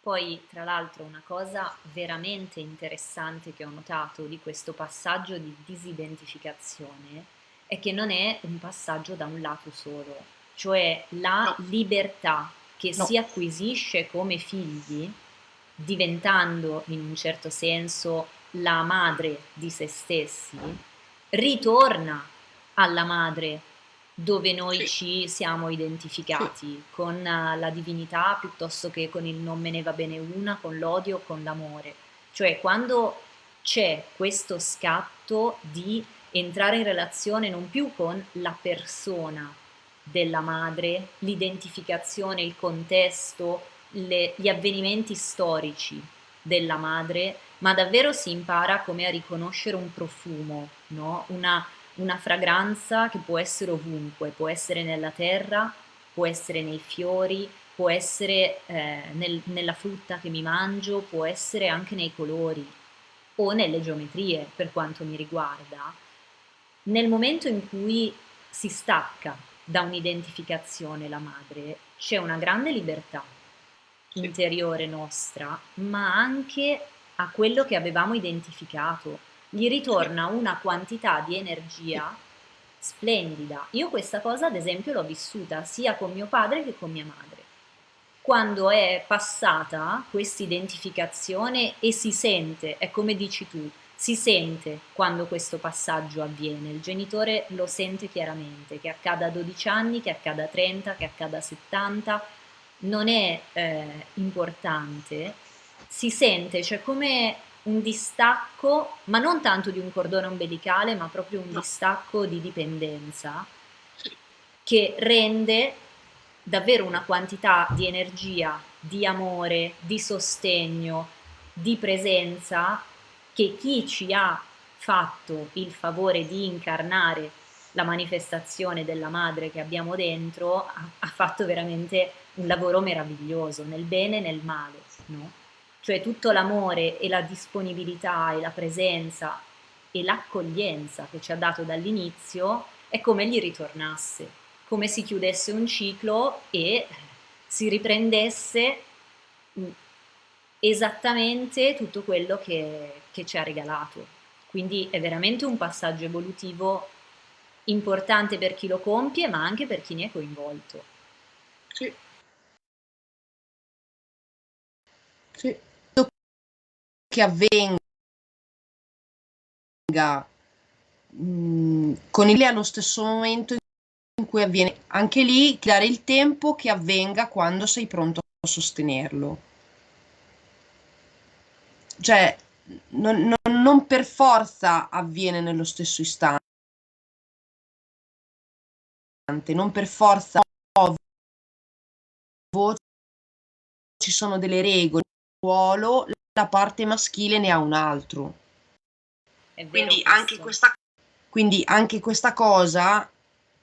Poi, tra l'altro, una cosa veramente interessante che ho notato di questo passaggio di disidentificazione è che non è un passaggio da un lato solo, cioè la libertà che no. si acquisisce come figli, diventando in un certo senso la madre di se stessi, ritorna alla madre dove noi ci siamo identificati con la divinità piuttosto che con il non me ne va bene una, con l'odio, con l'amore. Cioè quando c'è questo scatto di entrare in relazione non più con la persona della madre, l'identificazione, il contesto, le, gli avvenimenti storici della madre, ma davvero si impara come a riconoscere un profumo, no? una, una fragranza che può essere ovunque, può essere nella terra, può essere nei fiori, può essere eh, nel, nella frutta che mi mangio, può essere anche nei colori o nelle geometrie per quanto mi riguarda. Nel momento in cui si stacca da un'identificazione la madre, c'è una grande libertà interiore nostra, ma anche a quello che avevamo identificato. Gli ritorna una quantità di energia splendida. Io questa cosa, ad esempio, l'ho vissuta sia con mio padre che con mia madre. Quando è passata questa identificazione e si sente, è come dici tu, si sente quando questo passaggio avviene, il genitore lo sente chiaramente, che accada a 12 anni, che accada a 30, che accada a 70, non è eh, importante, si sente, cioè come un distacco, ma non tanto di un cordone ombelicale, ma proprio un distacco di dipendenza che rende davvero una quantità di energia, di amore, di sostegno, di presenza che chi ci ha fatto il favore di incarnare la manifestazione della madre che abbiamo dentro ha, ha fatto veramente un lavoro meraviglioso, nel bene e nel male, no? Cioè tutto l'amore e la disponibilità e la presenza e l'accoglienza che ci ha dato dall'inizio è come gli ritornasse, come si chiudesse un ciclo e si riprendesse mm, esattamente tutto quello che, che ci ha regalato. Quindi è veramente un passaggio evolutivo importante per chi lo compie, ma anche per chi ne è coinvolto. Sì. Sì. Che avvenga mh, mm, con il allo stesso momento in cui avviene, anche lì dare il tempo che avvenga quando sei pronto a sostenerlo. Cioè, non, non, non per forza avviene nello stesso istante non per forza ci sono delle regole, ruolo, la parte maschile ne ha un altro. Quindi anche, questa... Quindi anche questa cosa,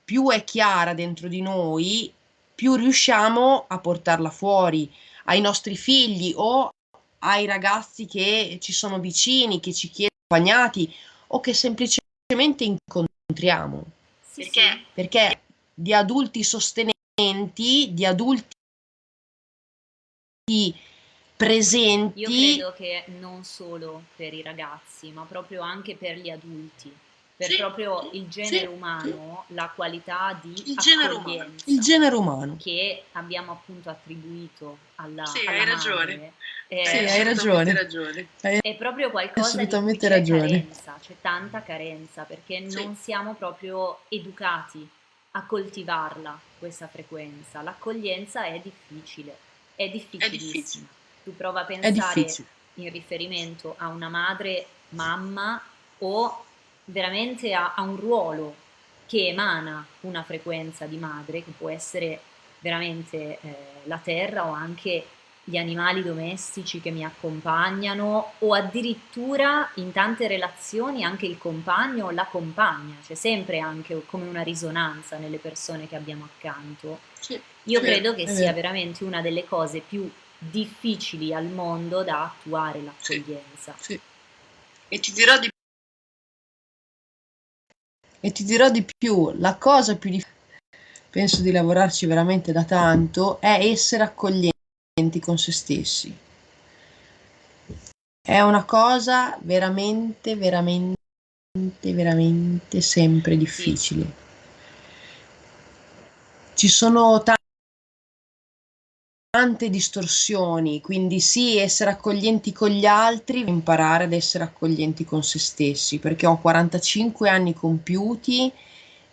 più è chiara dentro di noi, più riusciamo a portarla fuori ai nostri figli o ai ragazzi che ci sono vicini, che ci chiedono accompagnati o che semplicemente incontriamo. Perché? Perché di adulti sostenenti, di adulti presenti. Io credo che non solo per i ragazzi, ma proprio anche per gli adulti, per sì, proprio il genere sì, umano, sì. la qualità di il genere umano. Il genere umano che abbiamo appunto attribuito alla Sì, alla hai ragione. È, sì, hai ragione. ragione. È proprio qualcosa assolutamente di c'è ragione. carenza, c'è tanta carenza perché non siamo proprio educati a coltivarla questa frequenza. L'accoglienza è difficile, è difficilissima. È difficile. Tu prova a pensare in riferimento a una madre, mamma o veramente a, a un ruolo che emana una frequenza di madre, che può essere veramente eh, la terra o anche gli animali domestici che mi accompagnano o addirittura in tante relazioni anche il compagno o la compagna, c'è sempre anche come una risonanza nelle persone che abbiamo accanto. Sì, Io credo che sia veramente una delle cose più difficili al mondo da attuare l'accoglienza. Sì, sì. E ti dirò di e ti dirò di più, la cosa più difficile, penso di lavorarci veramente da tanto, è essere accoglienti con se stessi. È una cosa veramente, veramente, veramente sempre difficile. Ci sono tante distorsioni, quindi sì, essere accoglienti con gli altri, imparare ad essere accoglienti con se stessi, perché ho 45 anni compiuti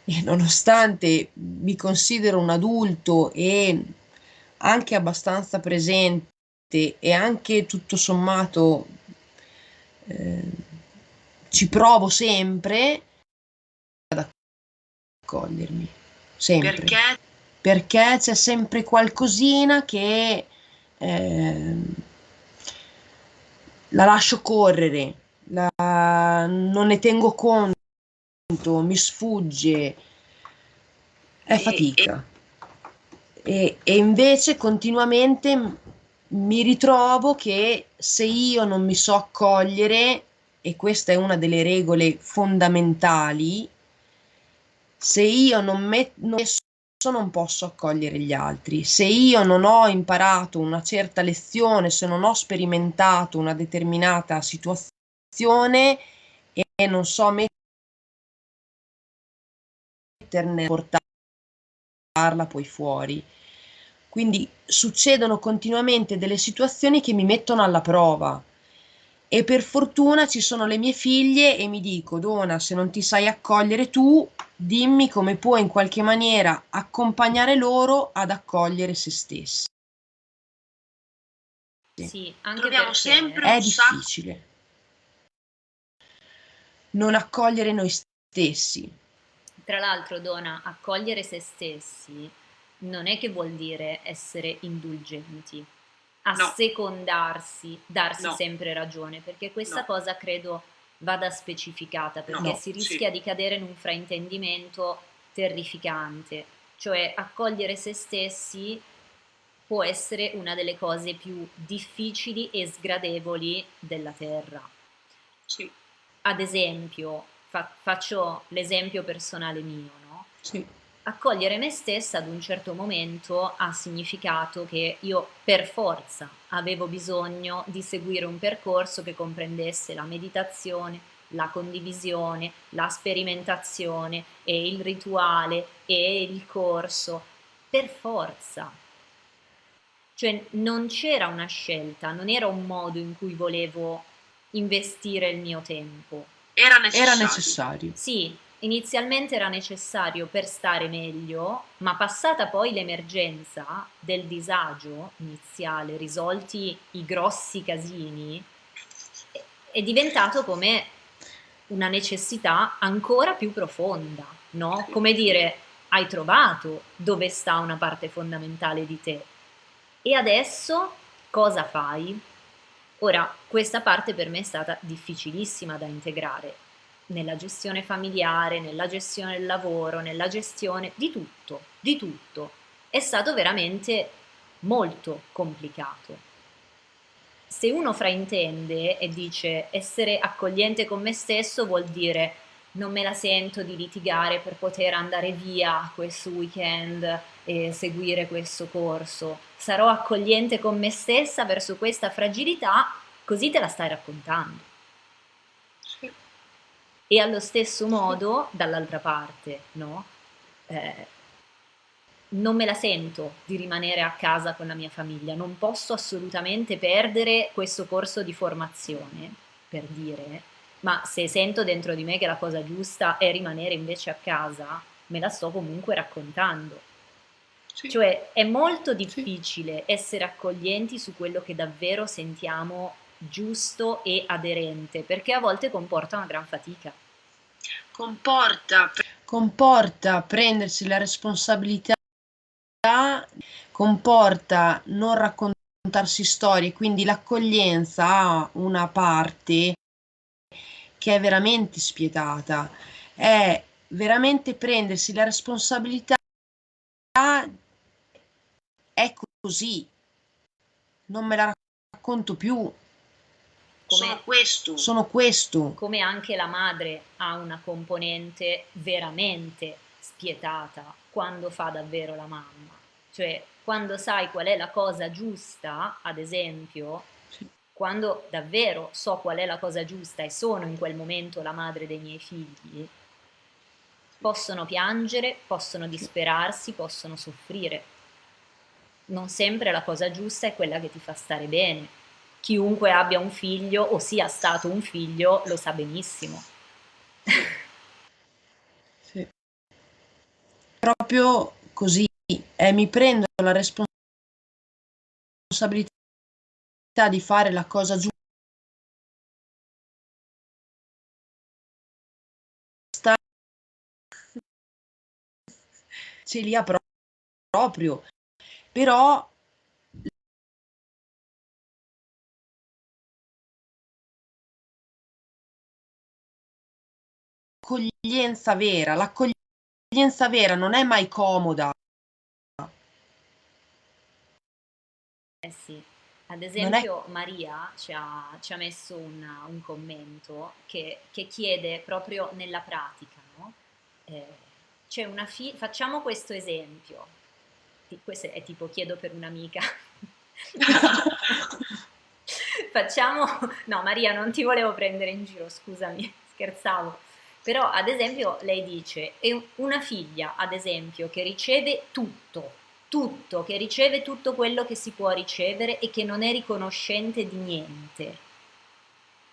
e nonostante mi considero un adulto e anche abbastanza presente e anche tutto sommato eh, ci provo sempre ad accogliermi, sempre. Perché? Perché c'è sempre qualcosina che eh, la lascio correre, la, non ne tengo conto, mi sfugge, è fatica. E, e invece continuamente mi ritrovo che se io non mi so accogliere, e questa è una delle regole fondamentali, se io non metto non posso accogliere gli altri. Se io non ho imparato una certa lezione, se non ho sperimentato una determinata situazione e non so metterne portarla poi fuori. Quindi succedono continuamente delle situazioni che mi mettono alla prova e per fortuna ci sono le mie figlie e mi dico Dona se non ti sai accogliere tu dimmi come puoi in qualche maniera accompagnare loro ad accogliere se stessi. Sì, anche Troviamo perché sempre È un sacco difficile non accogliere noi stessi. Tra l'altro, Dona, accogliere se stessi non è che vuol dire essere indulgenti, assecondarsi, darsi No. sempre ragione, perché questa No. cosa credo vada specificata, perché No, si sì. rischia di cadere in un fraintendimento terrificante, cioè accogliere se stessi può essere una delle cose più difficili e sgradevoli della Terra. Sì. Ad esempio, fa- faccio l'esempio personale mio, no? Sì. Accogliere me stessa ad un certo momento ha significato che io per forza avevo bisogno di seguire un percorso che comprendesse la meditazione, la condivisione, la sperimentazione e il rituale e il corso, per forza. Cioè non c'era una scelta, non era un modo in cui volevo investire il mio tempo. Era necessario. Era necessario. Sì, inizialmente era necessario per stare meglio, ma passata poi l'emergenza del disagio iniziale, risolti i grossi casini, è- diventato come una necessità ancora più profonda, no? Come dire, hai trovato dove sta una parte fondamentale di te. E adesso cosa fai? Ora, questa parte per me è stata difficilissima da integrare nella gestione familiare, nella gestione del lavoro, nella gestione di tutto, di tutto. È stato veramente molto complicato. Se uno fraintende e dice essere accogliente con me stesso vuol dire non me la sento di litigare per poter andare via questo weekend e seguire questo corso, sarò accogliente con me stessa verso questa fragilità, così te la stai raccontando. Sì. E allo stesso modo, dall'altra parte, no? Eh, non me la sento di rimanere a casa con la mia famiglia, non posso assolutamente perdere questo corso di formazione, per dire, ma se sento dentro di me che la cosa giusta è rimanere invece a casa, me la sto comunque raccontando. Sì. Cioè è molto difficile essere accoglienti su quello che davvero sentiamo giusto e aderente, perché a volte comporta una gran fatica. Comporta Comporta prendersi la responsabilità, comporta non raccontarsi storie, quindi l'accoglienza ha una parte che è veramente spietata, è veramente prendersi la responsabilità, è così, non me la racconto più, Come, sono questo. sono questo. come anche la madre ha una componente veramente spietata quando fa davvero la mamma. Cioè, quando sai qual è la cosa giusta, ad esempio, Sì. quando davvero so qual è la cosa giusta e sono in quel momento la madre dei miei figli, possono piangere, possono disperarsi, possono soffrire. non sempre la cosa giusta è quella che ti fa stare bene. Chiunque abbia un figlio o sia stato un figlio lo sa benissimo. Sì. Proprio così, eh, mi prendo la responsabilità di fare la cosa giusta ce li ha proprio, però l'accoglienza vera, l'accoglienza vera non è mai comoda. Eh sì, ad esempio è... Maria ci ha, ci ha messo una, un commento che, che, chiede proprio nella pratica, no? Eh, c'è una fi- facciamo questo esempio, questo è tipo chiedo per un'amica. facciamo, no Maria non ti volevo prendere in giro, scusami, scherzavo. Però ad esempio lei dice, è una figlia ad esempio che riceve tutto, tutto, che riceve tutto quello che si può ricevere e che non è riconoscente di niente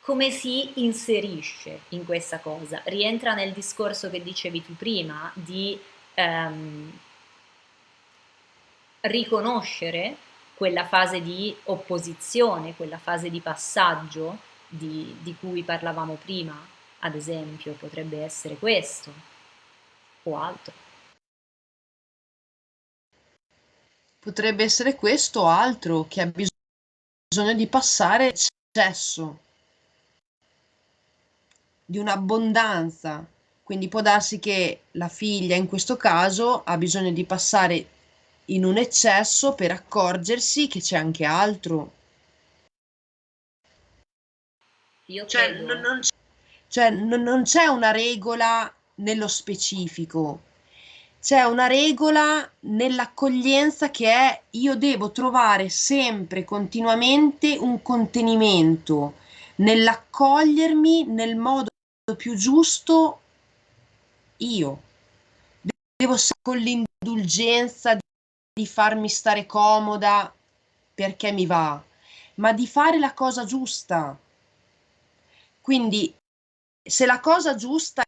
come si inserisce in questa cosa? Rientra nel discorso che dicevi tu prima di ehm, riconoscere quella fase di opposizione, quella fase di passaggio di, di cui parlavamo prima, ad esempio, potrebbe essere questo o altro. Potrebbe essere questo o altro che ha bisogno di passare eccesso di un'abbondanza. Quindi può darsi che la figlia in questo caso ha bisogno di passare in un eccesso per accorgersi che c'è anche altro. Io cioè, non, non, c'è... cioè non, non c'è una regola nello specifico, c'è una regola nell'accoglienza che è io devo trovare sempre, continuamente un contenimento nell'accogliermi nel modo più giusto io. Devo con l'indulgenza di farmi stare comoda perché mi va, ma di fare la cosa giusta. Quindi se la cosa giusta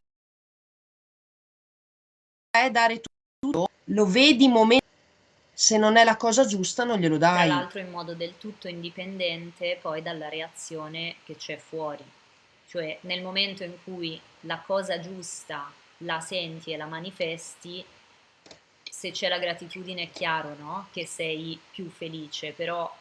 è dare tutto, lo vedi momento se non è la cosa giusta non glielo dai. Tra l'altro in modo del tutto indipendente poi dalla reazione che c'è fuori. Cioè nel momento in cui la cosa giusta la senti e la manifesti, se c'è la gratitudine è chiaro no? che sei più felice, però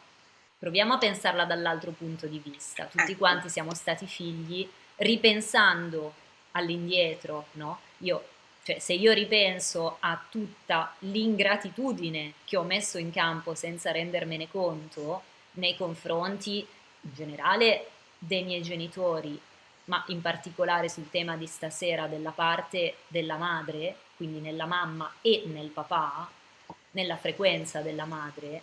proviamo a pensarla dall'altro punto di vista. Tutti ecco. quanti siamo stati figli, ripensando all'indietro, no? Io, cioè, se io ripenso a tutta l'ingratitudine che ho messo in campo senza rendermene conto nei confronti in generale dei miei genitori ma in particolare sul tema di stasera della parte della madre, quindi nella mamma e nel papà, nella frequenza della madre,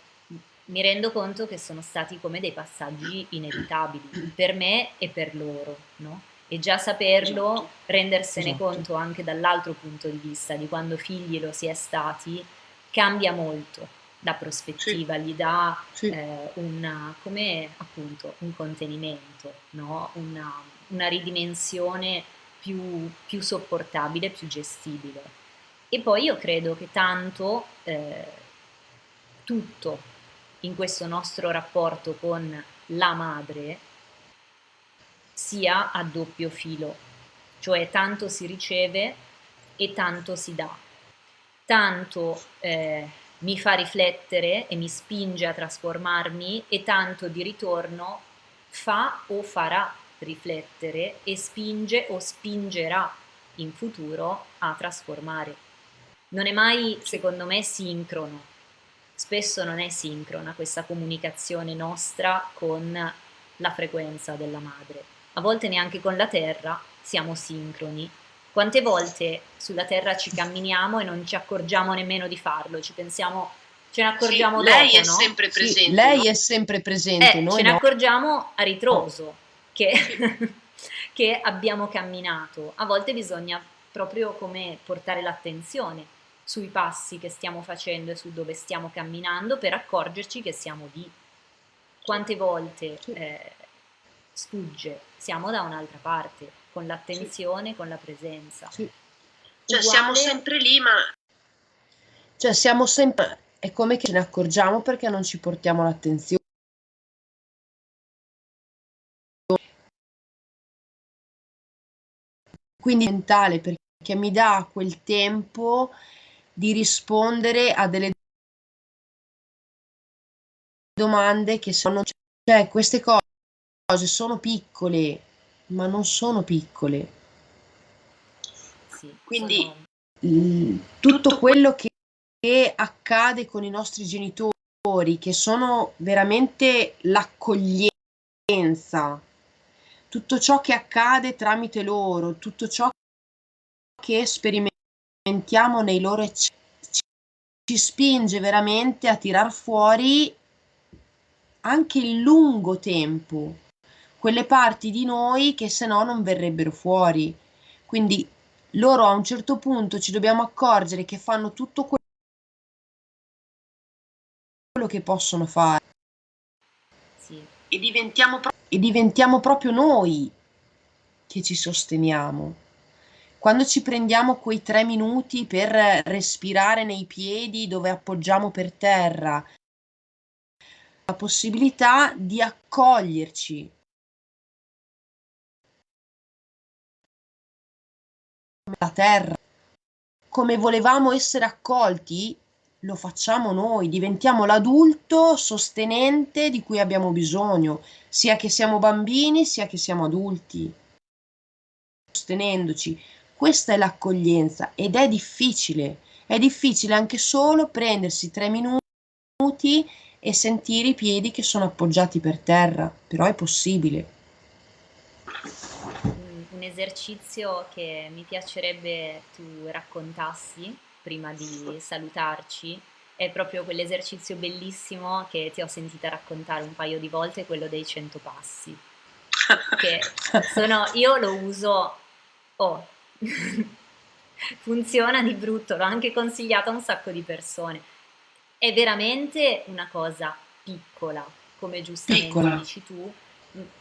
mi rendo conto che sono stati come dei passaggi inevitabili per me e per loro, no? E già saperlo, esatto. rendersene esatto. conto anche dall'altro punto di vista, di quando figli lo si è stati, cambia molto la prospettiva, sì. gli dà sì. eh, una, come appunto un contenimento, no? una, una ridimensione più, più, sopportabile, più gestibile. E poi io credo che tanto eh, tutto in questo nostro rapporto con la madre sia a doppio filo, cioè tanto si riceve e tanto si dà. Tanto eh, mi fa riflettere e mi spinge a trasformarmi e tanto di ritorno fa o farà riflettere e spinge o spingerà in futuro a trasformare. Non è mai, secondo me, sincrono. Spesso non è sincrona questa comunicazione nostra con la frequenza della madre. A volte neanche con la terra siamo sincroni. Quante volte sulla terra ci camminiamo e non ci accorgiamo nemmeno di farlo, ci pensiamo ce ne accorgiamo sì, dopo, lei è no? sempre presente. Sì, lei è sempre presente, eh, noi ce no. ne accorgiamo a ritroso che, che abbiamo camminato. A volte bisogna proprio come portare l'attenzione sui passi che stiamo facendo e su dove stiamo camminando per accorgerci che siamo lì. Quante volte eh, sfugge, siamo da un'altra parte, con l'attenzione, sì. con la presenza. Sì. Cioè Uguale... siamo sempre lì, ma... Cioè siamo sempre... È come che ce ne accorgiamo perché non ci portiamo l'attenzione. Quindi è mentale perché mi dà quel tempo di rispondere a delle domande che sono, cioè queste cose sono piccole, ma non sono piccole. Sì, Quindi sono... tutto quello che, che accade con i nostri genitori, che sono veramente l'accoglienza, tutto ciò che accade tramite loro, tutto ciò che sperimentiamo nei loro eccessi, ci spinge veramente a tirar fuori anche il lungo tempo, quelle parti di noi che se no non verrebbero fuori. Quindi loro a un certo punto ci dobbiamo accorgere che fanno tutto quello che possono fare. Sì. E, diventiamo e diventiamo proprio noi che ci sosteniamo. Quando ci prendiamo quei tre minuti per respirare nei piedi dove appoggiamo per terra, la possibilità di accoglierci. La terra. Come volevamo essere accolti, lo facciamo noi, diventiamo l'adulto sostenente di cui abbiamo bisogno, sia che siamo bambini, sia che siamo adulti. Sostenendoci. Questa è l'accoglienza ed è difficile. È difficile anche solo prendersi tre minuti e sentire i piedi che sono appoggiati per terra, però è possibile. Esercizio che mi piacerebbe tu raccontassi prima di salutarci è proprio quell'esercizio bellissimo che ti ho sentita raccontare un paio di volte, quello dei cento passi. Che sono, io lo uso, oh, funziona di brutto, l'ho anche consigliato a un sacco di persone è veramente una cosa piccola, come giustamente piccola. dici tu,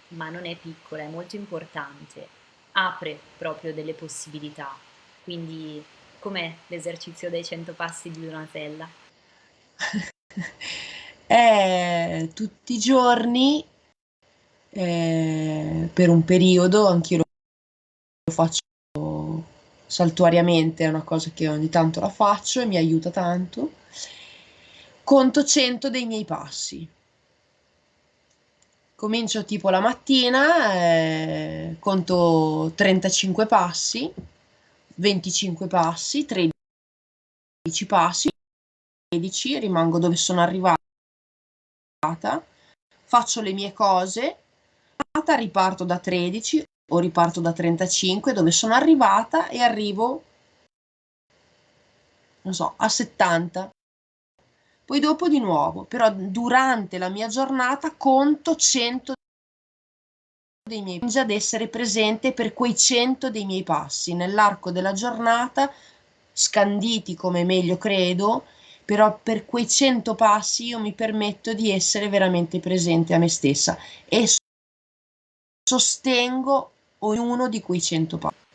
ma non è piccola, è molto importante, apre proprio delle possibilità. Quindi com'è l'esercizio dei 100 passi di Donatella? è tutti i giorni, eh, per un periodo, anch'io lo faccio saltuariamente, è una cosa che ogni tanto la faccio e mi aiuta tanto conto 100 dei miei passi. Comincio tipo la mattina, eh, conto 35 passi, 25 passi, 13 passi, 16, rimango dove sono arrivata, faccio le mie cose, riparto da 13 o riparto da 35 dove sono arrivata e arrivo, non so, a 70 poi dopo di nuovo, però durante la mia giornata conto 100 dei miei passi, ad essere presente per quei 100 dei miei passi nell'arco della giornata, scanditi come meglio credo, però per quei 100 passi io mi permetto di essere veramente presente a me stessa e sostengo ognuno di quei 100 passi.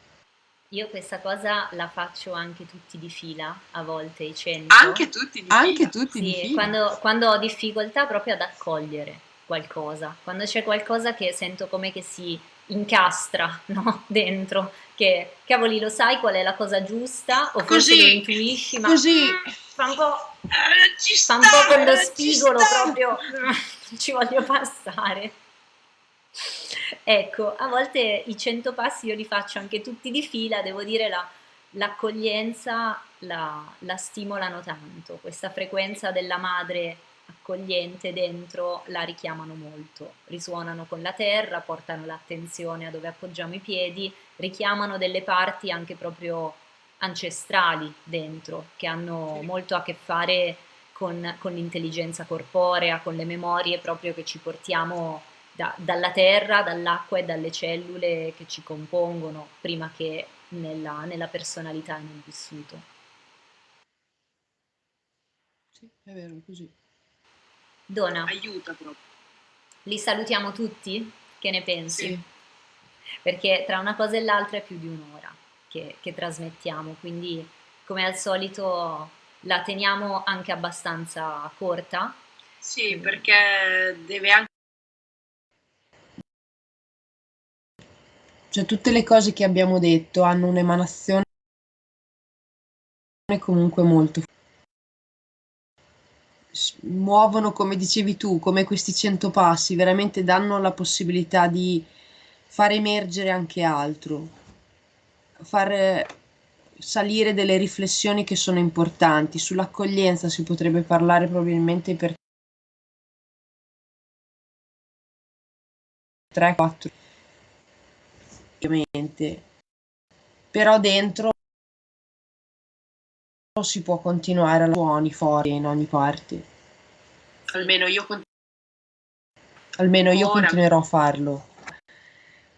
Io questa cosa la faccio anche tutti di fila, a volte i 100. Anche tutti di anche fila? Tutti sì, di fila. Quando, quando ho difficoltà proprio ad accogliere qualcosa, quando c'è qualcosa che sento come che si incastra no? dentro, che cavoli lo sai qual è la cosa giusta o forse lo intuisci, ma così. fa un po', eh, fa un po' con lo spigolo proprio, ci voglio passare. Ecco, a volte i 100 passi io li faccio anche tutti di fila, devo dire la, l'accoglienza la, la stimolano tanto, questa frequenza della madre accogliente dentro la richiamano molto, risuonano con la terra, portano l'attenzione a dove appoggiamo i piedi, richiamano delle parti anche proprio ancestrali dentro, che hanno molto a che fare con, con l'intelligenza corporea, con le memorie proprio che ci portiamo da, dalla terra, dall'acqua e dalle cellule che ci compongono prima che nella, nella personalità e nel vissuto. Sì, è vero, così. Dona. Aiuta proprio. Li salutiamo tutti? Che ne pensi? Sì. Perché tra una cosa e l'altra è più di un'ora che, che trasmettiamo, quindi come al solito la teniamo anche abbastanza corta. Sì, perché deve anche Cioè tutte le cose che abbiamo detto hanno un'emanazione comunque molto muovono come dicevi tu, come questi cento passi, veramente danno la possibilità di far emergere anche altro, far salire delle riflessioni che sono importanti. Sull'accoglienza si potrebbe parlare probabilmente per 3-4 ovviamente però dentro si può continuare a suoni fuori in ogni parte. Almeno io, almeno io continuerò a farlo.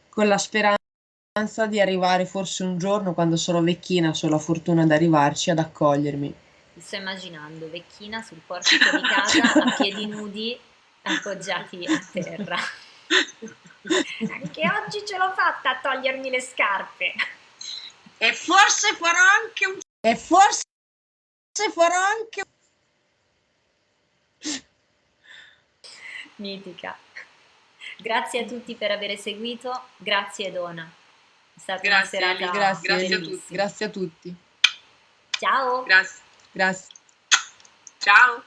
Con la speranza di arrivare forse un giorno quando sarò vecchina se ho la fortuna di arrivarci ad accogliermi. Mi sto immaginando vecchina sul portico di casa a piedi nudi appoggiati a terra anche oggi ce l'ho fatta a togliermi le scarpe. E forse farò anche un... E forse farò anche Mitica. Grazie a tutti per aver seguito, grazie Dona. È stata grazie, una serata grazie, grazie a tutti. Grazie a tutti. Ciao. Grazie. Grazie. Ciao.